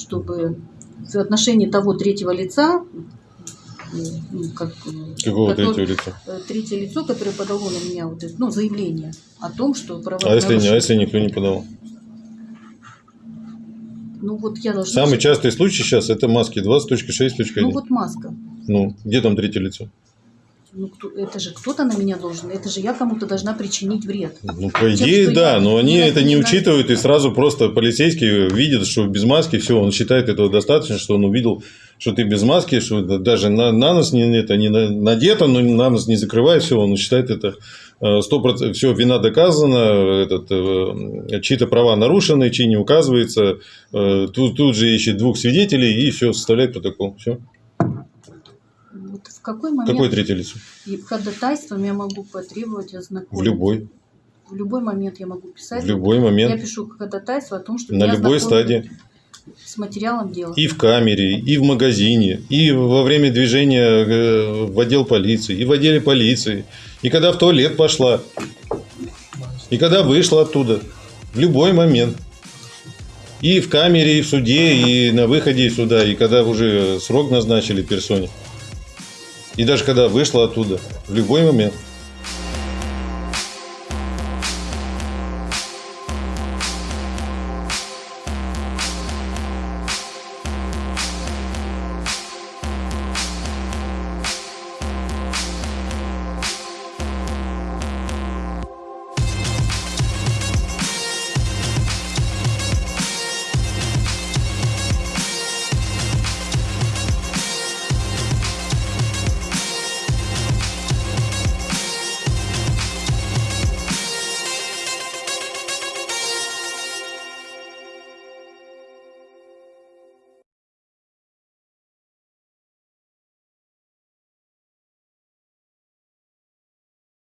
[SPEAKER 10] чтобы в отношении того третьего лица, ну, как,
[SPEAKER 1] Какого
[SPEAKER 10] который-
[SPEAKER 1] третьего лица?
[SPEAKER 10] э, третье лицо, которое подало на меня вот это, ну, заявление о том, что
[SPEAKER 1] А если, не- а если никто не подал?
[SPEAKER 10] Ну вот я должна...
[SPEAKER 1] Самый частый случай сейчас это маски 20.6.1.
[SPEAKER 10] Ну вот маска.
[SPEAKER 1] Ну, где там третье лицо?
[SPEAKER 10] Ну, кто, это же кто-то на меня должен, это же я кому-то должна причинить вред.
[SPEAKER 1] Ну, по
[SPEAKER 10] Тем,
[SPEAKER 1] идее,
[SPEAKER 10] что
[SPEAKER 1] да,
[SPEAKER 10] я
[SPEAKER 1] но они это не учитывают, и сразу просто полицейский видит, что без маски, все, он считает этого достаточно, что он увидел, что ты без маски, что даже на, на нос не, это не на- надето, но на нос не закрывает, все, он считает это сто процентов, все, вина доказана, этот, э, чьи-то права нарушены, чьи не указывается, э, тут, тут же ищет двух свидетелей и все, составляет протокол, все.
[SPEAKER 10] Вот в какой момент
[SPEAKER 1] Какое третье лицо?
[SPEAKER 10] и ходатайством я могу потребовать
[SPEAKER 1] В
[SPEAKER 10] ознакомиться?
[SPEAKER 1] любой,
[SPEAKER 10] В любой момент я могу писать.
[SPEAKER 1] в любой
[SPEAKER 10] Я
[SPEAKER 1] момент,
[SPEAKER 10] пишу ходатайство о том, что
[SPEAKER 1] на любой стадии.
[SPEAKER 10] с материалом дела.
[SPEAKER 1] И в камере, и в магазине, и во время движения э, в отдел полиции, и в отделе полиции, и когда в туалет пошла, и когда вышла оттуда. В любой момент. И в камере, и в суде, и на выходе из суда, и когда уже срок назначили персоне. И даже когда вышла оттуда, в любой момент